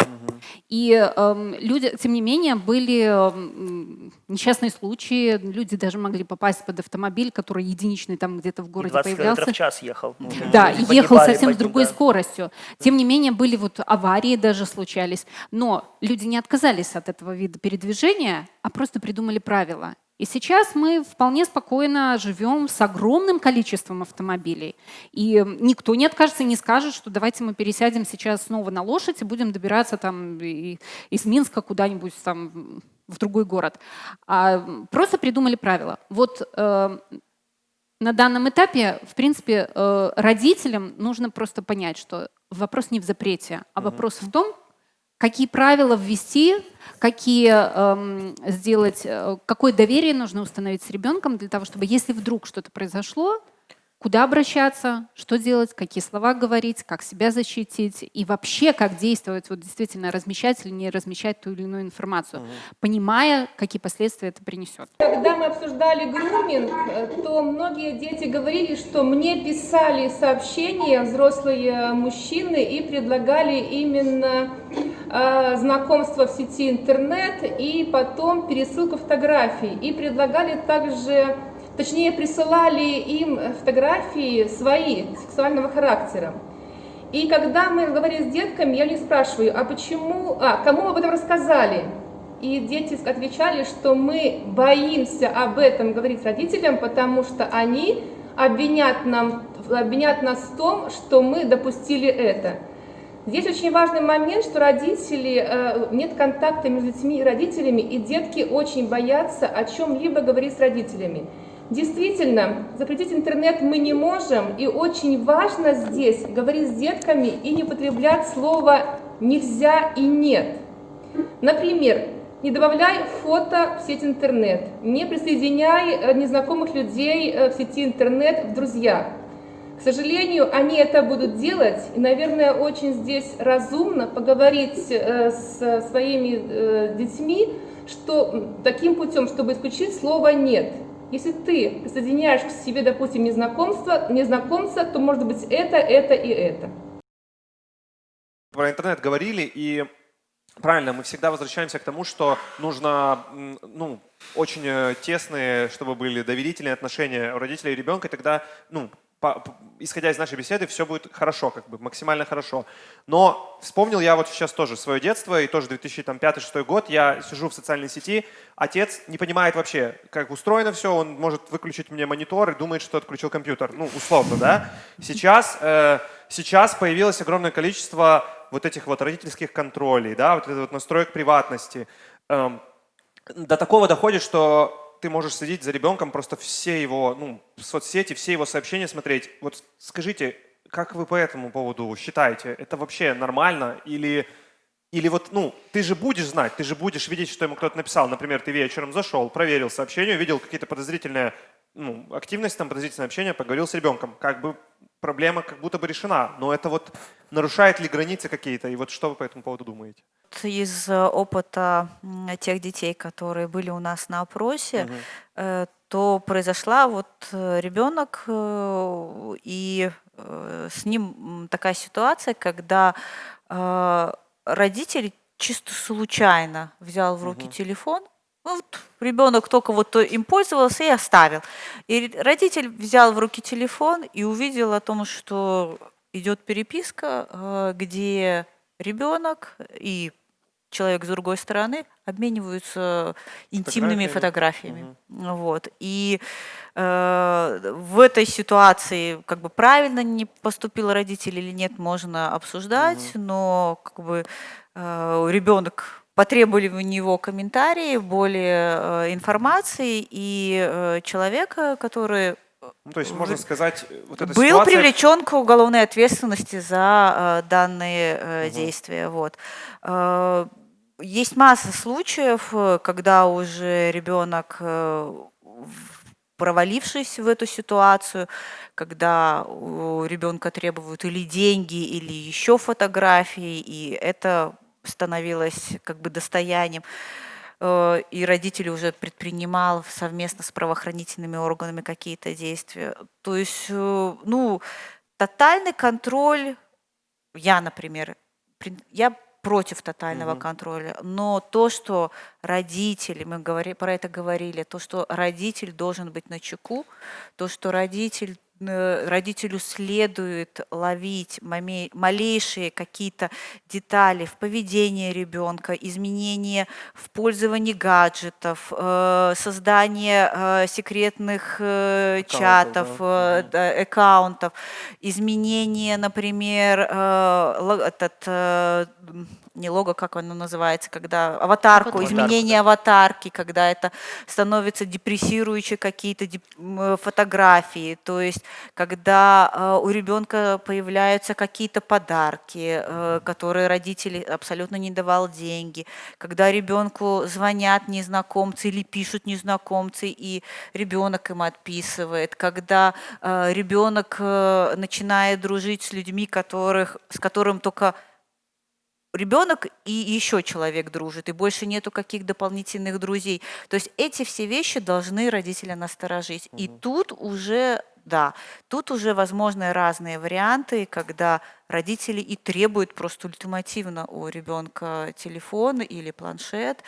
И эм, люди, тем не менее, были эм, несчастные случаи. Люди даже могли попасть под автомобиль, который единичный там где-то в городе 20 километров появлялся. в час ехал. Да, Люди и ехал погибали совсем с другой да. скоростью. Тем не менее, были вот аварии даже случались. Но люди не отказались от этого вида передвижения, а просто придумали правила. И сейчас мы вполне спокойно живем с огромным количеством автомобилей. И никто не откажется, не скажет, что давайте мы пересядем сейчас снова на лошадь и будем добираться там из Минска куда-нибудь там в другой город. А просто придумали правила. Вот э, на данном этапе, в принципе, э, родителям нужно просто понять, что вопрос не в запрете, а вопрос в том, какие правила ввести, какие эм, сделать, э, какое доверие нужно установить с ребенком для того, чтобы, если вдруг что-то произошло, куда обращаться, что делать, какие слова говорить, как себя защитить и вообще как действовать, вот действительно размещать или не размещать ту или иную информацию, понимая, какие последствия это принесет. Когда мы обсуждали груминг, то многие дети говорили, что мне писали сообщения взрослые мужчины и предлагали именно э, знакомство в сети интернет и потом пересылку фотографий. И предлагали также, точнее присылали им фотографии свои, сексуального характера. И когда мы говорили с детками, я у них спрашиваю, а почему, а, кому об этом рассказали? И дети отвечали, что мы боимся об этом говорить родителям, потому что они обвинят, нам, обвинят нас в том, что мы допустили это. Здесь очень важный момент, что родители, э, нет контакта между детьми и родителями, и детки очень боятся о чем-либо говорить с родителями. Действительно, запретить интернет мы не можем, и очень важно здесь говорить с детками и не употреблять слово «нельзя» и «нет». Например, Не добавляй фото в сеть интернет. Не присоединяй э, незнакомых людей э, в сети интернет в друзья. К сожалению, они это будут делать, и, наверное, очень здесь разумно поговорить э, с своими детьми, что таким путем, чтобы исключить слово «нет». Если ты присоединяешь к себе, допустим, незнакомство, незнакомца, то может быть это, это и это. Про интернет говорили, и правильно, мы всегда возвращаемся к тому, что нужно ну, очень э, тесные, чтобы были доверительные отношения у родителей и ребенка, и тогда ну, по, исходя из нашей беседы, все будет хорошо, как бы максимально хорошо. Но вспомнил я вот сейчас тоже свое детство, и тоже 2005-2006 год, я сижу в социальной сети, отец не понимает вообще, как устроено все, он может выключить мне монитор и думает, что отключил компьютер, ну, условно, да. Сейчас, э, сейчас появилось огромное количество вот этих вот родительских контролей, да, вот этот вот настроек приватности. Эм, до такого доходит, что ты можешь следить за ребенком, просто все его ну, соцсети, все его сообщения смотреть. Вот скажите, как вы по этому поводу считаете? Это вообще нормально? Или, или вот, ну, ты же будешь знать, ты же будешь видеть, что ему кто-то написал. Например, ты вечером зашел, проверил сообщение, увидел какие-то подозрительные ну, активность, там, подозрительное общение, поговорил с ребенком. Как бы проблема как будто бы решена, но это вот нарушает ли границы какие-то? И вот что вы по этому поводу думаете? Из э, опыта тех детей, которые были у нас на опросе, угу. то произошла вот э, ребенок, и с ним такая ситуация, когда родитель чисто случайно взял в руки угу. телефон, вот ребенок только вот им пользовался и оставил. И родитель взял в руки телефон и увидел о том, что идет переписка, э, где ребенок и человек с другой стороны обмениваются интимными фотографиями. Угу. Вот. И э, в этой ситуации как бы правильно не поступил родитель или нет, можно обсуждать, угу. но как бы э, ребенок потребовали у него комментарии, более э, информации, и э, человека, который ну, то есть, можно сказать, вот эта был ситуация... привлечен к уголовной ответственности за э, данные э, угу. действия. Вот. Э, есть масса случаев, когда уже ребенок, э, провалившись в эту ситуацию, когда у ребенка требуют или деньги, или еще фотографии, и это становилось как бы достоянием, э, и родители уже предпринимал совместно с правоохранительными органами какие-то действия. То есть, э, ну, тотальный контроль, я, например, я против тотального угу. контроля, но то, что родители, мы говори, про это говорили, то, что родитель должен быть на чеку, то, что родитель родителю следует ловить малейшие какие-то детали в поведении ребенка, изменения в пользовании гаджетов, э, создание э, секретных чатов, да. аккаунтов, изменение, например, этот не лого, как оно называется, когда аватарку, Аватарка. изменение аватарки, когда это становится депрессирующие какие-то фотографии, то есть когда э, у ребенка появляются какие-то подарки, э, которые родители абсолютно не давал деньги, когда ребенку звонят незнакомцы или пишут незнакомцы, и ребенок им отписывает, когда э, ребенок начинает дружить с людьми, которых, с которым только ребенок и еще человек дружит, и больше нету каких дополнительных друзей. То есть эти все вещи должны родителя насторожить. Угу. И тут уже, да, тут уже возможны разные варианты, когда родители и требуют просто ультимативно у ребенка телефон или планшет,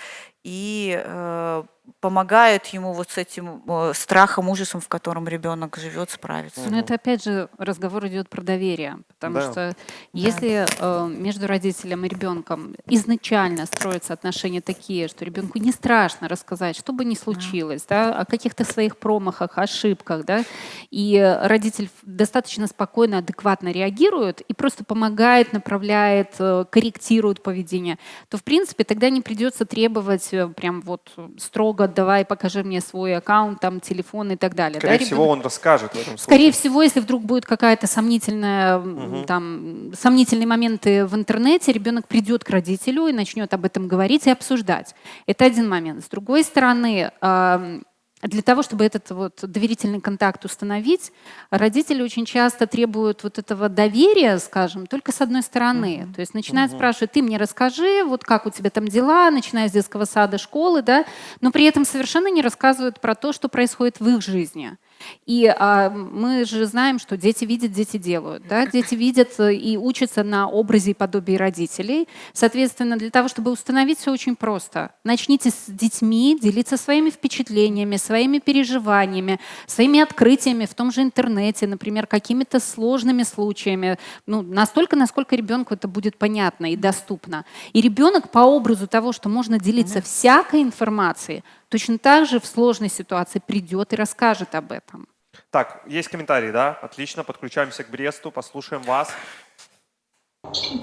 и э, помогают ему вот с этим э, страхом, ужасом, в котором ребенок живет, справиться. Но это опять же разговор идет про доверие, потому да. что если э, между родителем и ребенком изначально строятся отношения такие, что ребенку не страшно рассказать, что бы ни случилось, да. Да, о каких-то своих промахах, ошибках, да, и родитель достаточно спокойно, адекватно реагирует и просто помогает, направляет, э, корректирует поведение, то в принципе тогда не придется требовать э, прям вот строго, давай покажи мне свой аккаунт, там телефон и так далее. Скорее да, всего, ребенок- он расскажет в этом случае. Скорее всего, если вдруг будет какая-то сомнительная, м, там, сомнительные моменты в интернете, ребенок придет к родителю и начнет об этом говорить и обсуждать. Это один момент. С другой стороны, для того, чтобы этот вот доверительный контакт установить, родители очень часто требуют вот этого доверия, скажем, только с одной стороны. То есть начинают спрашивать, ты мне расскажи, вот как у тебя там дела, начиная с детского сада, школы, да, но при этом совершенно не рассказывают про то, что происходит в их жизни. И а, мы же знаем, что дети видят, дети делают. Да? Дети видят э, и учатся на образе и подобии родителей. Соответственно, для того, чтобы установить все очень просто. Начните с детьми делиться своими впечатлениями, своими переживаниями, своими открытиями в том же интернете, например, какими-то сложными случаями. Ну, настолько, насколько ребенку это будет понятно и доступно. И ребенок по образу того, что можно делиться всякой информацией, точно так же в сложной ситуации придет и расскажет об этом. Так, есть комментарии, да? Отлично, подключаемся к Бресту, послушаем вас.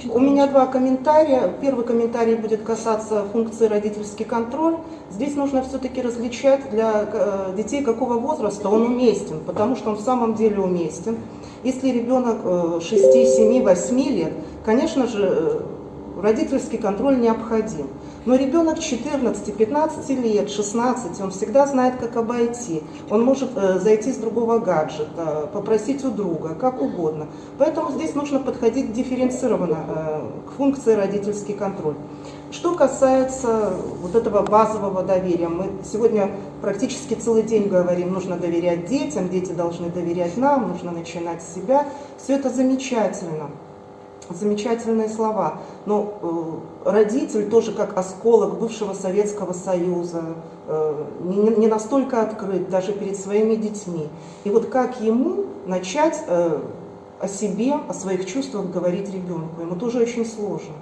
У меня два комментария. Первый комментарий будет касаться функции родительский контроль. Здесь нужно все-таки различать для э, детей какого возраста он уместен, потому что он в самом деле уместен. Если ребенок э, 6, 7, 8 лет, конечно же, э, родительский контроль необходим. Но ребенок 14, 15 лет, 16, он всегда знает, как обойти. Он может э, зайти с другого гаджета, попросить у друга, как угодно. Поэтому здесь нужно подходить дифференцированно э, к функции родительский контроль. Что касается вот этого базового доверия, мы сегодня практически целый день говорим, нужно доверять детям, дети должны доверять нам, нужно начинать с себя. Все это замечательно замечательные слова. Но э, родитель тоже как осколок бывшего Советского Союза, э, не, не настолько открыт даже перед своими детьми. И вот как ему начать э, о себе, о своих чувствах говорить ребенку, ему тоже очень сложно.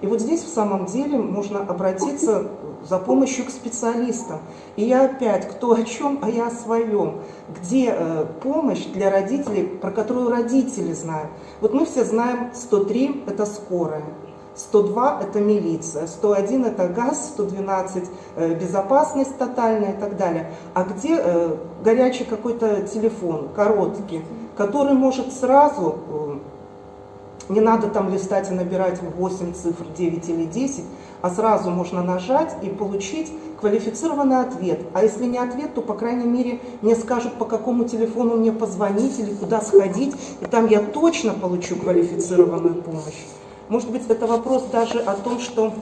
И вот здесь в самом деле можно обратиться за помощью к специалистам. И я опять, кто о чем, а я о своем. Где э, помощь для родителей, про которую родители знают. Вот мы все знаем, 103 – это скорая. 102 – это милиция, 101 – это газ, 112 э, – безопасность тотальная и так далее. А где э, горячий какой-то телефон, короткий, который может сразу э, не надо там листать и набирать 8 цифр, 9 или 10, а сразу можно нажать и получить квалифицированный ответ. А если не ответ, то, по крайней мере, мне скажут, по какому телефону мне позвонить или куда сходить, и там я точно получу квалифицированную помощь. Может быть, это вопрос даже о том, что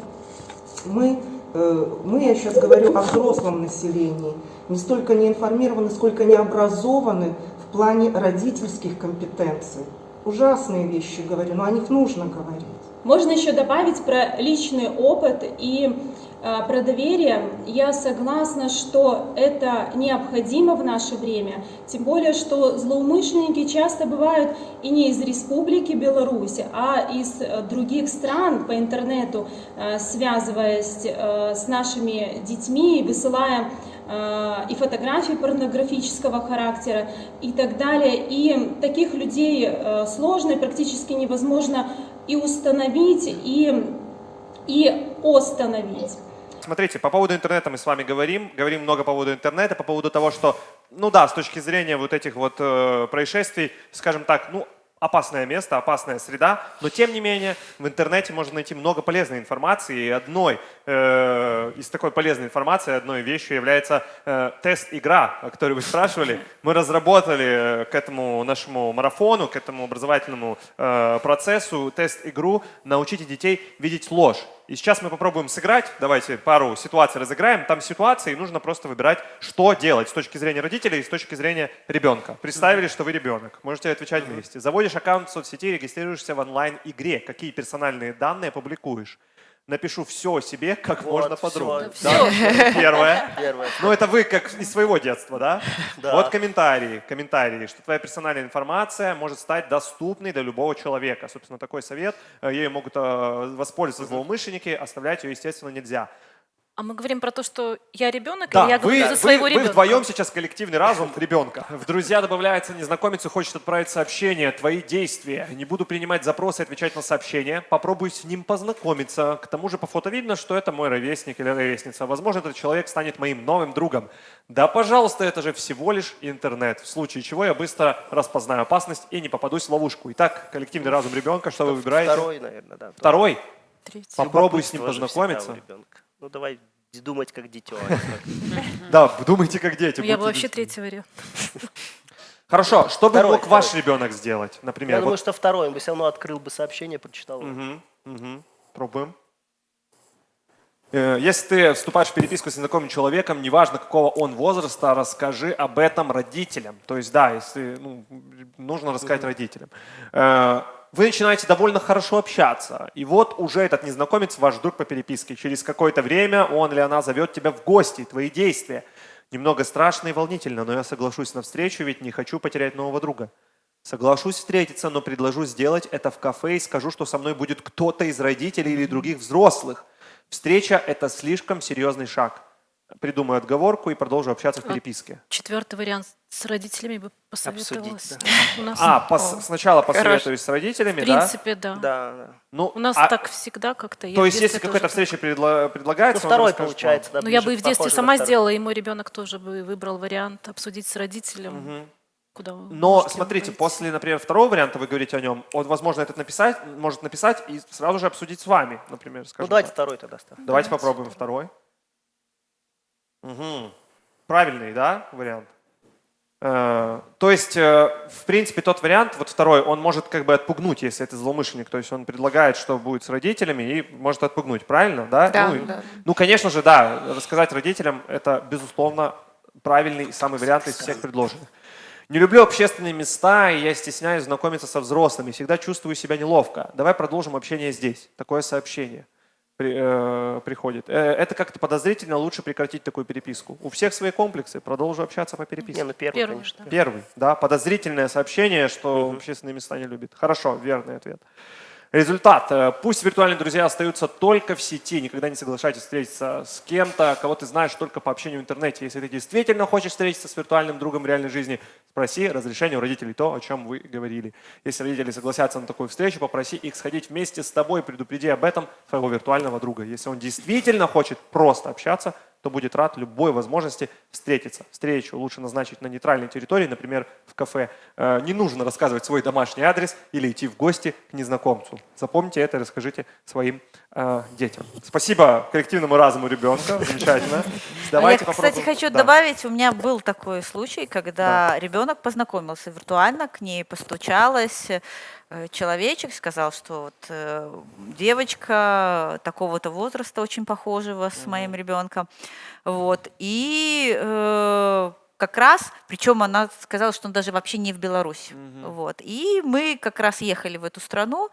мы, э, мы, я сейчас говорю о взрослом населении, не столько не информированы, сколько не образованы в плане родительских компетенций. Ужасные вещи говорю, но о них нужно говорить. Можно еще добавить про личный опыт и э, про доверие. Я согласна, что это необходимо в наше время, тем более, что злоумышленники часто бывают и не из Республики Беларусь, а из э, других стран по интернету, э, связываясь э, с нашими детьми, высылая э, и фотографии порнографического характера и так далее. И таких людей э, сложно и практически невозможно и установить, и, и остановить. Смотрите, по поводу интернета мы с вами говорим, говорим много по поводу интернета, по поводу того, что, ну да, с точки зрения вот этих вот э, происшествий, скажем так, ну, опасное место, опасная среда, но тем не менее в интернете можно найти много полезной информации, и одной э, из такой полезной информации, одной вещью является э, тест-игра, о которой вы спрашивали. Мы разработали э, к этому нашему марафону, к этому образовательному э, процессу тест-игру «Научите детей видеть ложь». И сейчас мы попробуем сыграть. Давайте пару ситуаций разыграем. Там ситуации, и нужно просто выбирать, что делать с точки зрения родителей и с точки зрения ребенка. Представили, что вы ребенок. Можете отвечать вместе. Заводишь аккаунт в соцсети, регистрируешься в онлайн-игре. Какие персональные данные публикуешь? Напишу все о себе как Вот, можно подробнее. Всё. Да? Первое. Первое. Ну, это вы как из своего детства, да? Да. Вот комментарии, комментарии, что твоя персональная информация может стать доступной для любого человека. Собственно, такой совет. Э, Ею могут э, воспользоваться злоумышленники, оставлять ее, естественно, нельзя. А мы говорим про то, что я ребенок, Да, или я вы, говорю за вы- своего вы ребенка? вдвоем сейчас коллективный разум ребенка. В друзья добавляется незнакомец и хочет отправить сообщение. Твои действия. Не буду принимать запросы и отвечать на сообщения. Попробуй с ним познакомиться. К тому же по фото видно, что это мой ровесник или ровесница. Возможно, этот человек станет моим новым другом. Да, пожалуйста, это же всего лишь интернет. В случае чего я быстро распознаю опасность и не попадусь в ловушку. Итак, коллективный разум ребенка, что вы выбираете? Второй, наверное, да. Второй? Третий. Попробуй с ним познакомиться. Ну давай думать как дитё. Да, думайте как дети. Я бы вообще третий вариант. Хорошо, что бы мог ваш ребенок сделать, например? Я думаю, что второй. Он бы все равно открыл бы сообщение, прочитал. его. Пробуем. Э, Если ты вступаешь в переписку с незнакомым человеком, неважно какого он возраста, расскажи об этом родителям. То есть, да, если ну, нужно рассказать родителям. Вы начинаете довольно хорошо общаться, и вот уже этот незнакомец ваш друг по переписке. Через какое-то время он или она зовет тебя в гости, твои действия. Немного страшно и волнительно, но я соглашусь на встречу, ведь не хочу потерять нового друга. Соглашусь встретиться, но предложу сделать это в кафе и скажу, что со мной будет кто-то из родителей или других взрослых. Встреча – это слишком серьезный шаг. Придумаю отговорку и продолжу общаться в А переписке. Четвертый вариант с родителями бы посоветовалась. Обсудить, У нас, А, пос- сначала посоветуюсь с родителями, в да? принципе, да. Да, да. Ну, У нас а- так всегда как-то. То в есть, если какая-то встреча предла- Ну, предлагается, он второй расскажет получается, да. Ну, я бы и в детстве сама второй. сделала, и мой ребенок тоже бы выбрал вариант обсудить с родителем. Мгм. Куда вы Но смотрите, пойти. после, например, второго варианта вы говорите о нем, он, возможно, этот написать, может написать и сразу же обсудить с вами, например, Ну скажем давайте так. второй тогда ставь. Давайте попробуем второй. Мгм. Правильный, да, вариант? Э, То есть, э, в принципе, тот вариант, вот второй, он может как бы отпугнуть, если это злоумышленник. То есть он предлагает, что будет с родителями и может отпугнуть, правильно? Да? Да, ну, да. ну, конечно же, да, рассказать родителям – это, безусловно, правильный самый вариант из всех предложенных. Не люблю общественные места, и я стесняюсь знакомиться со взрослыми. Всегда чувствую себя неловко. Давай продолжим общение здесь. Такое сообщение при- э, приходит. Э, это как-то подозрительно, лучше прекратить такую переписку. У всех свои комплексы, продолжу общаться по переписке. Не, ну первый, Первый, конечно. Первый, да, подозрительное сообщение, что общественные места не любит. Хорошо, верный ответ. Результат. Э, Пусть виртуальные друзья остаются только в сети. Никогда не соглашайтесь встретиться с кем-то, кого ты знаешь только по общению в интернете. Если ты действительно хочешь встретиться с виртуальным другом в реальной жизни, спроси разрешение у родителей то, о чем вы говорили. Если родители согласятся на такую встречу, попроси их сходить вместе с тобой, предупреди об этом своего виртуального друга. Если он действительно хочет просто общаться, то будет рад любой возможности встретиться. Встречу лучше назначить на нейтральной территории, например, в кафе. Э, Не нужно рассказывать свой домашний адрес или идти в гости к незнакомцу. Запомните это расскажите своим э, детям. Спасибо коллективному разуму ребенка. Замечательно. Давайте я, кстати, хочу Да. добавить, у меня был такой случай, когда ребенок познакомился виртуально, к ней постучалась, э, человечек сказал, что вот э, девочка такого-то возраста очень похожего с моим ребенком, вот, и э, как раз, причем она сказала, что он даже вообще не в Беларуси, вот, и мы как раз ехали в эту страну,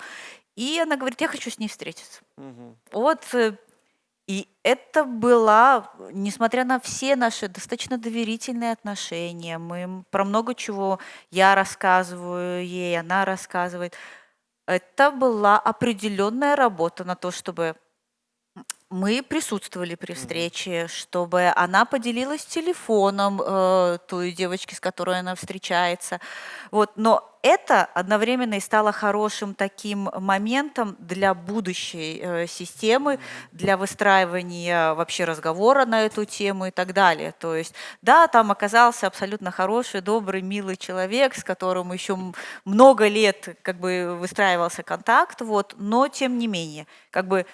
и она говорит, я хочу с ней встретиться. Мгм. Вот э, и это была, несмотря на все наши достаточно доверительные отношения, мы про много чего я рассказываю ей, она рассказывает. Это была определенная работа на то, чтобы мы присутствовали при встрече, чтобы она поделилась телефоном э, той девочки, с которой она встречается. Вот. Но это одновременно и стало хорошим таким моментом для будущей э, системы, для выстраивания вообще разговора на эту тему и так далее. То есть, да, там оказался абсолютно хороший, добрый, милый человек, с которым еще много лет как бы выстраивался контакт, вот, но тем не менее, как бы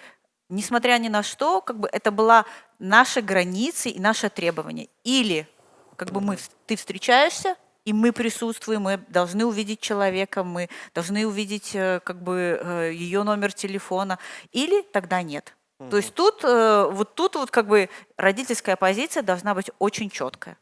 несмотря ни на что, как бы это была наша граница и наше требование. Или как бы мы, ты встречаешься, и мы присутствуем, мы должны увидеть человека, мы должны увидеть э, как бы э, ее номер телефона, или тогда нет. То есть тут э, вот тут вот как бы родительская позиция должна быть очень четкая.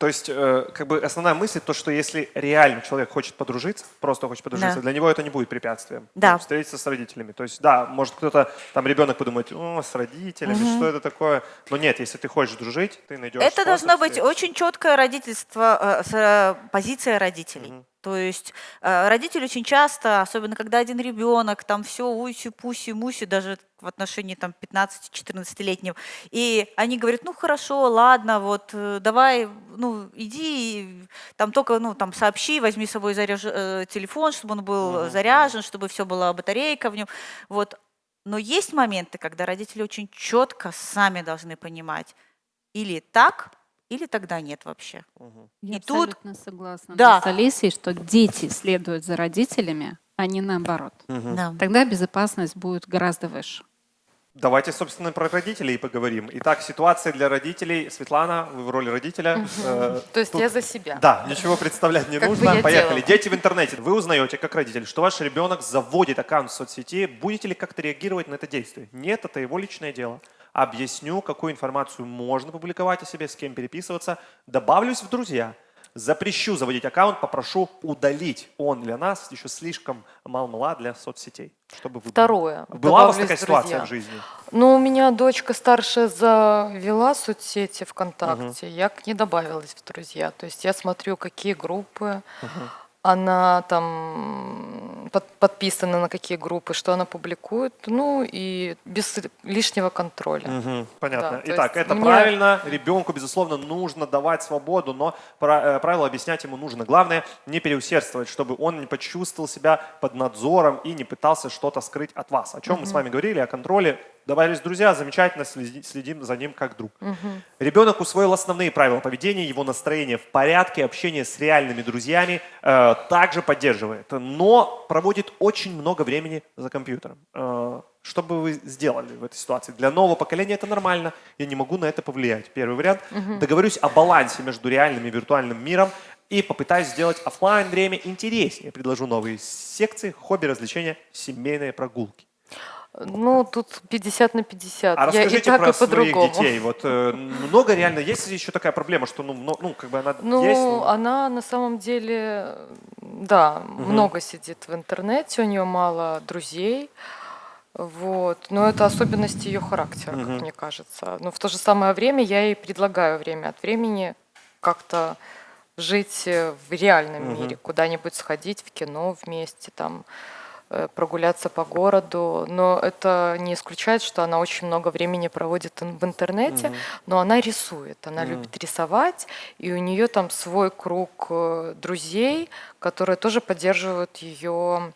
То есть, э, как бы основная мысль то, что если реально человек хочет подружиться, просто хочет подружиться, Да. для него это не будет препятствием. Да. Ну, Встретиться с родителями. То есть, да, может кто-то, там ребенок подумать, о, с родителями, что это такое? Но нет, если ты хочешь дружить, ты найдешь Это должна быть встретиться. очень четкое родительство, э, с, э, позиция родителей. То есть э, родители очень часто, особенно когда один ребенок, там все уси, пуси, муси, даже в отношении там 15-14-летнего, и они говорят, ну хорошо, ладно, вот э, давай, ну иди, там только, ну там сообщи, возьми с собой заряж... э, телефон, чтобы он был Мгм. заряжен, чтобы все была батарейка в нем, вот. Но есть моменты, когда родители очень четко сами должны понимать, или так, или тогда нет вообще. Я И тут- абсолютно согласна Да. с Алисией, что дети следуют за родителями, а не наоборот. Мгм. Да. Тогда безопасность будет гораздо выше. Давайте, собственно, про родителей поговорим. Итак, ситуация для родителей. Светлана, вы в роли родителя. Э, То есть тут- я за себя. Да, ничего представлять не Как нужно. Поехали. делала. Дети в интернете. Вы узнаете, как родитель, что ваш ребенок заводит аккаунт в соцсети. Будете ли как-то реагировать на это действие? Нет, это его личное дело. Объясню, какую информацию можно публиковать о себе, с кем переписываться. Добавлюсь в друзья. Запрещу заводить аккаунт, попрошу удалить. Он для нас еще слишком мал-мала для соцсетей. Чтобы вы... Второе. Была у вас такая в ситуация друзья. в жизни? Ну, у меня дочка старшая завела соцсети ВКонтакте. Я к ней добавилась в друзья. То есть я смотрю, какие группы она там под- подписана на какие группы, что она публикует. Ну и без лишнего контроля. Мгм, понятно. Да, Итак, это мне- правильно. Ребенку, безусловно, нужно давать свободу, но э, правила объяснять ему нужно. Главное, не переусердствовать, чтобы он не почувствовал себя под надзором и не пытался что-то скрыть от вас. О чем мы с вами говорили, о контроле. Добавились друзья, замечательно, следи- следим за ним как друг. Мгм. Ребенок усвоил основные правила поведения, его настроение в порядке, общение с реальными друзьями э, также поддерживает, но проводит очень много времени за компьютером. Э, что бы вы сделали в этой ситуации? Для нового поколения это нормально, я не могу на это повлиять. Первый вариант. Мгм. Договорюсь о балансе между реальным и виртуальным миром и попытаюсь сделать оффлайн время интереснее. Предложу новые секции, хобби, развлечения, семейные прогулки. Ну, тут 50 на 50. А я и расскажите так, про и своих детей. Вот э, много реально есть еще такая проблема, что ну, мно- ну как бы она Ну, есть. но- она на самом деле, да, Мгм. много сидит в интернете, у нее мало друзей. Вот. Но это особенности ее характера, Мгм. как мне кажется. Но в то же самое время я ей предлагаю время от времени как-то жить э, в реальном Мгм. мире, куда-нибудь сходить в кино вместе, там прогуляться по городу. Но это не исключает, что она очень много времени проводит в интернете, Мгм. но она рисует, она Мгм. любит рисовать, и у нее там свой круг э, друзей, которые тоже поддерживают ее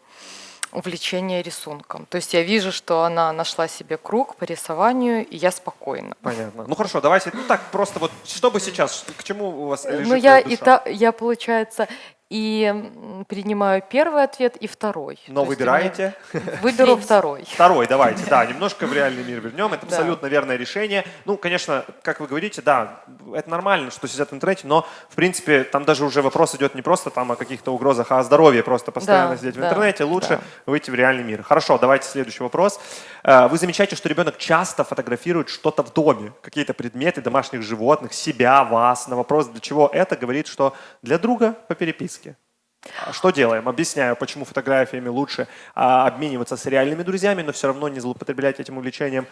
увлечение рисунком. То есть я вижу, что она нашла себе круг по рисованию, и я спокойна. Понятно. Ну хорошо, давайте, ну так просто вот, что бы сейчас, к чему у вас лежит Ну я душа? и та, я получается и принимаю первый ответ и второй. Но То выбираете? Выберу второй. Второй, давайте, да, немножко в реальный мир вернем. Это Да. абсолютно верное решение. Ну, конечно, как вы говорите, да, это нормально, что сидят в интернете, но, в принципе, там даже уже вопрос идет не просто там о каких-то угрозах, а о здоровье просто постоянно Да, сидеть в да, интернете. Лучше да. выйти в реальный мир. Хорошо, давайте следующий вопрос. Э, Вы замечаете, что ребенок часто фотографирует что-то в доме, какие-то предметы домашних животных, себя, вас. На вопрос, для чего это, говорит, что для друга по переписке. А Что делаем? Объясняю, почему фотографиями лучше а, обмениваться с реальными друзьями, но все равно не злоупотреблять этим увлечением.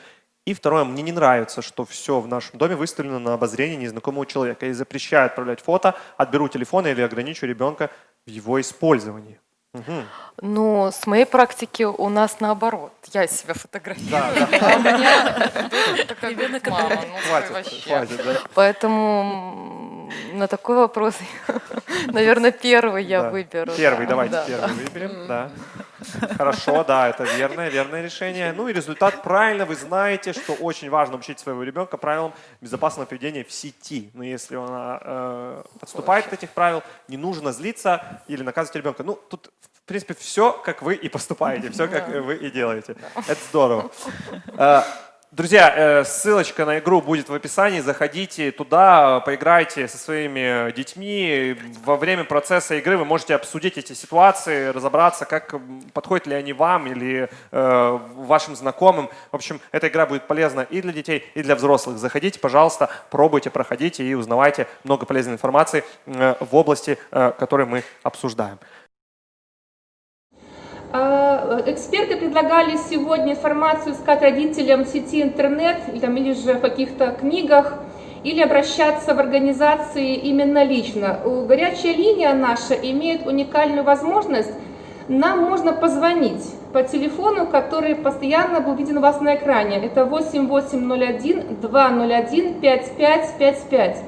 И второе, мне не нравится, что все в нашем доме выставлено на обозрение незнакомого человека. Я запрещаю отправлять фото, отберу телефон или ограничу ребенка в его использовании. Мгм. Но с моей практики у нас наоборот. Я себя фотографирую, а у меня такая говорит, мама, ну ты Хватит, вообще. хватит, да. Поэтому на такой вопрос, наверное, первый я Да. выберу. Первый, да, давайте да, первый да. выберем. Да. Хорошо, да, это верное, верное решение. Ну и результат правильно. Вы знаете, что очень важно учить своего ребенка правилам безопасного поведения в сети. Но если он э, подступает к этих правил, не нужно злиться или наказывать ребенка. Ну, тут, в принципе, все, как вы и поступаете, все, как вы и делаете. Это здорово. Друзья, э, ссылочка на игру будет в описании. Заходите туда, поиграйте со своими детьми. Во время процесса игры вы можете обсудить эти ситуации, разобраться, как подходят ли они вам или э, вашим знакомым. В общем, эта игра будет полезна и для детей, и для взрослых. Заходите, пожалуйста, пробуйте, проходите и узнавайте много полезной информации э, в области, э, которую мы обсуждаем. Эксперты предлагали сегодня информацию искать родителям в сети интернет или, там, или же в каких-то книгах. или обращаться в организации именно лично. Горячая линия наша имеет уникальную возможность, нам можно позвонить по телефону, который постоянно был виден у вас на экране. Это 8801 201 5555.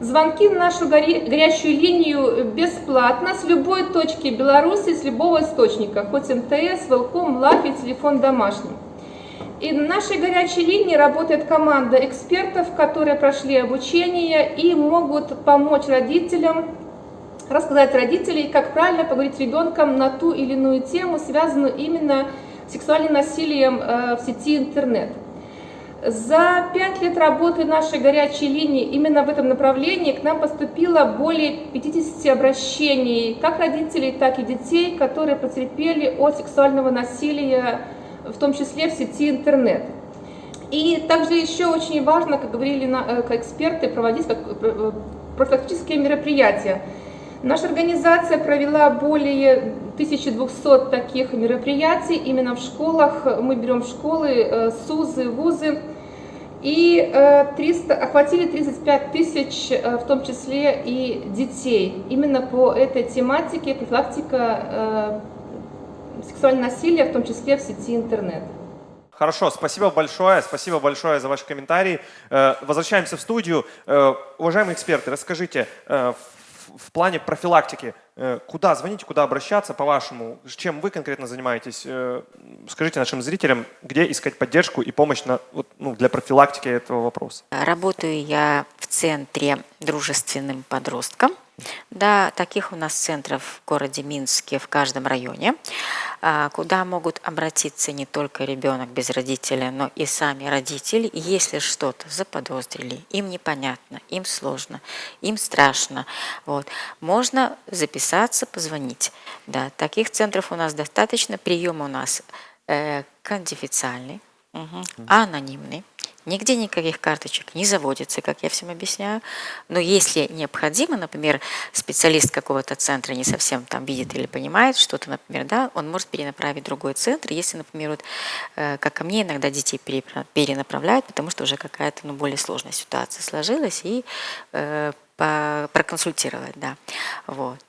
Звонки на нашу горячую линию бесплатно с любой точки Беларуси, с любого источника, хоть МТС, Велком, Лафи, телефон домашний. И на нашей горячей линии работает команда экспертов, которые прошли обучение и могут помочь родителям, рассказать родителям, как правильно поговорить с ребенком на ту или иную тему, связанную именно с сексуальным насилием э, в сети интернет. За пять лет работы нашей горячей линии именно в этом направлении к нам поступило более 50 обращений как родителей, так и детей, которые потерпели от сексуального насилия, в том числе в сети интернет. И также еще очень важно, как говорили э, эксперты, проводить э, профилактические мероприятия. Наша организация провела более 1200 таких мероприятий именно в школах. Мы берем школы, э, СУЗы, ВУЗы. И 300, э, охватили 35 тысяч, э, в том числе и детей. Именно по этой тематике профилактика сексуального насилия, в том числе в сети интернет. Хорошо, спасибо большое, спасибо большое за ваши комментарии. Возвращаемся в студию. Уважаемые эксперты, расскажите, в плане профилактики, э, куда звонить, куда обращаться, по-вашему, чем вы конкретно занимаетесь? Э, скажите нашим зрителям, где искать поддержку и помощь на, вот, ну, для профилактики этого вопроса. Работаю я в центре дружественным подросткам. Да, таких у нас центров в городе Минске в каждом районе, а, куда могут обратиться не только ребенок без родителя, но и сами родители, если что-то заподозрили, им непонятно, им сложно, им страшно. Вот. Можно записаться, позвонить. Да, таких центров у нас достаточно, прием у нас э, конфиденциальный, угу, анонимный. Нигде никаких карточек не заводится, как я всем объясняю. Но если необходимо, например, специалист какого-то центра не совсем там видит или понимает что-то, например, да, он может перенаправить в другой центр. Если, например, вот, э, как ко мне иногда детей перенаправляют, потому что уже какая-то ну, более сложная ситуация сложилась, и э, проконсультировать, да. Вот.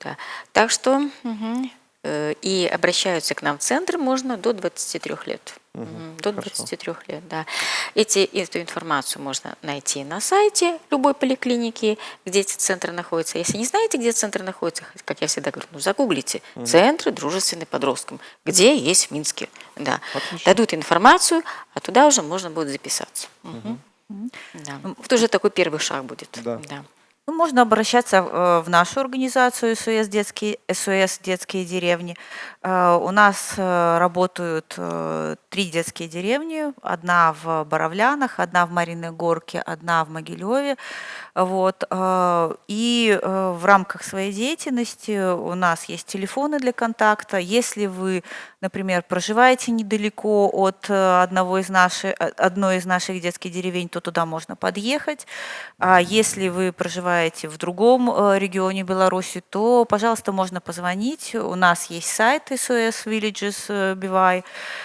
Так что угу. И обращаются к нам в центр можно до 23 лет. Угу, До 23 хорошо. лет, да. Эти, эту информацию можно найти на сайте любой поликлиники, где эти центры находятся. Если не знаете, где центр находится, как я всегда говорю, ну загуглите угу. «Центры дружественные подросткам», где есть в Минске. Да. Дадут информацию, а туда уже можно будет записаться. Угу. Угу. Да. Вот уже такой первый шаг будет. Да. Да. Ну, можно обращаться э, в нашу организацию СОС детские, СОС детские деревни. Э, у нас э, работают три детские деревни. Одна в Боровлянах, одна в Мариной Горке, одна в Могилеве. Вот. И в рамках своей деятельности у нас есть телефоны для контакта. Если вы, например, проживаете недалеко от одного из наших, одной из наших детских деревень, то туда можно подъехать. А если вы проживаете в другом э, регионе Беларуси, то, пожалуйста, можно позвонить. У нас есть сайт SOS Villages BY.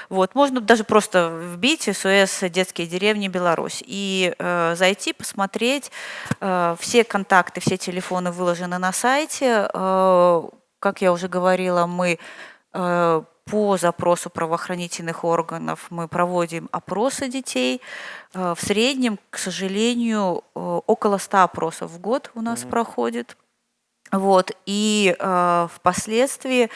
Вот, можно даже просто вбить SOS детские деревни Беларусь и э, зайти, посмотреть. Э, все контакты, все телефоны выложены на сайте. Э, как я уже говорила, мы э, по запросу правоохранительных органов мы проводим опросы детей. В среднем, к сожалению, около 100 опросов в год у нас mm-hmm. проходит. Вот, и э, впоследствии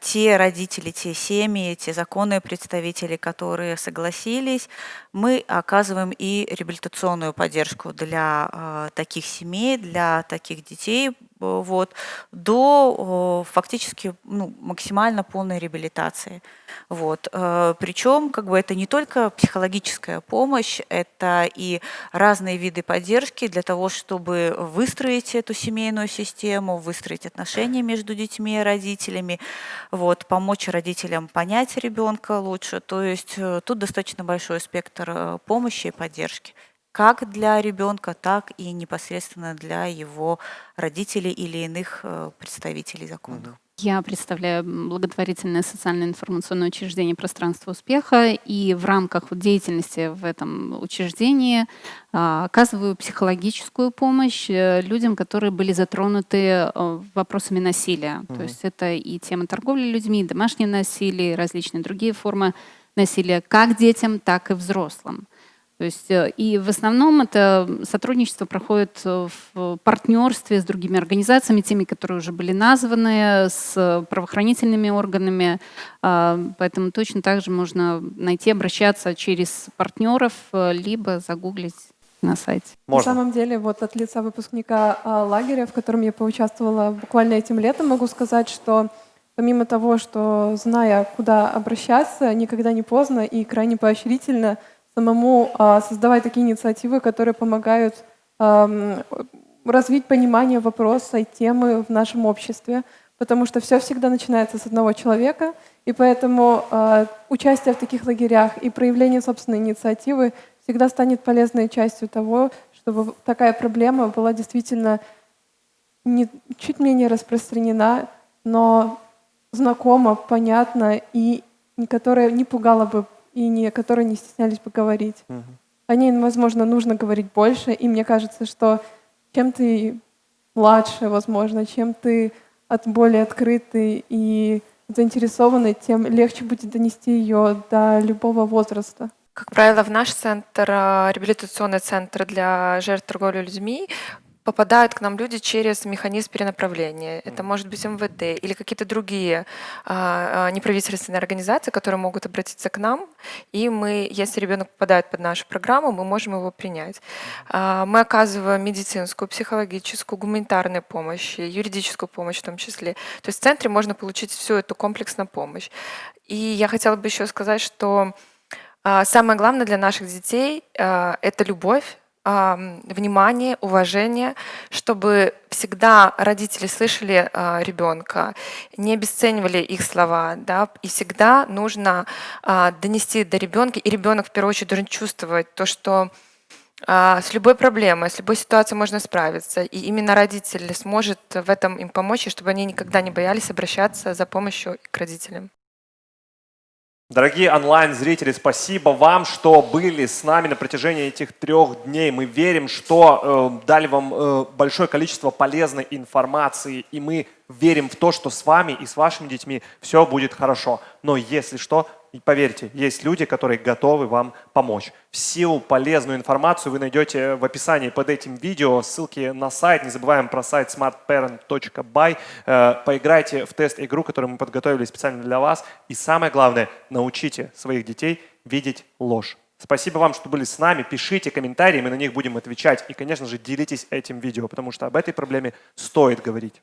те родители, те семьи, те законные представители, которые согласились, мы оказываем и реабилитационную поддержку для э, таких семей, для таких детей, вот, до фактически ну, максимально полной реабилитации. Вот. Э, Причем как бы это не только психологическая помощь, это и разные виды поддержки для того, чтобы выстроить эту семейную систему, выстроить отношения между детьми и родителями, вот, помочь родителям понять ребенка лучше. То есть э, тут достаточно большой спектр э, помощи и поддержки как для ребенка, так и непосредственно для его родителей или иных представителей законных. Я представляю благотворительное социальное информационное учреждение «Пространство успеха» и в рамках деятельности в этом учреждении а, оказываю психологическую помощь э, людям, которые были затронуты э, вопросами насилия. Mm -hmm. То есть это и тема торговли людьми, домашнее насилие, различные другие формы насилия как детям, так и взрослым. То есть, э, и в основном это сотрудничество проходит э, в партнерстве с другими организациями, теми, которые уже были названы, с правоохранительными органами. А, поэтому точно так же можно найти, обращаться через партнеров, э, либо загуглить на сайте. Можно. На самом деле, вот от лица выпускника а, лагеря, в котором я поучаствовала буквально этим летом, могу сказать, что помимо того, что зная, куда обращаться, никогда не поздно и крайне поощрительно – самому а, создавать такие инициативы, которые помогают развить понимание вопроса и темы в нашем обществе, потому что все всегда начинается с одного человека, и поэтому э, участие в таких лагерях и проявление собственной инициативы всегда станет полезной частью того, чтобы такая проблема была действительно не, чуть менее распространена, но знакома, понятна и которая не пугала бы и не, которые не стеснялись бы говорить. Угу. О ней, возможно, нужно говорить больше, и мне кажется, что чем ты младше, возможно, чем ты от более открытый и заинтересованный, тем легче будет донести ее до любого возраста. Как правило, в наш центр, э, реабилитационный центр для жертв торговли людьми, попадают к нам люди через механизм перенаправления. Это может быть МВД или какие-то другие а, а, неправительственные организации, которые могут обратиться к нам, и мы, если ребенок попадает под нашу программу, мы можем его принять. А, мы оказываем медицинскую, психологическую, гуманитарную помощь, юридическую помощь в том числе. То есть в центре можно получить всю эту комплексную помощь. И я хотела бы еще сказать, что самое главное для наших детей это любовь, внимание, уважение, чтобы всегда родители слышали э, ребенка, не обесценивали их слова, да, и всегда нужно э, донести до ребенка, и ребенок в первую очередь должен чувствовать то, что э, с любой проблемой, с любой ситуацией можно справиться, и именно родитель сможет в этом им помочь, и чтобы они никогда не боялись обращаться за помощью к родителям. Дорогие онлайн-зрители, спасибо вам, что были с нами на протяжении этих трех дней. Мы верим, что э, дали вам э, большое количество полезной информации, и мы верим в то, что с вами и с вашими детьми все будет хорошо. Но если что, поверьте, есть люди, которые готовы вам помочь. Всю полезную информацию вы найдете в описании под этим видео. Ссылки на сайт. Не забываем про сайт smartparent.by. Э, поиграйте в тест-игру, которую мы подготовили специально для вас. И самое главное, научите своих детей видеть ложь. Спасибо вам, что были с нами. Пишите комментарии, мы на них будем отвечать. И, конечно же, делитесь этим видео, потому что об этой проблеме стоит говорить.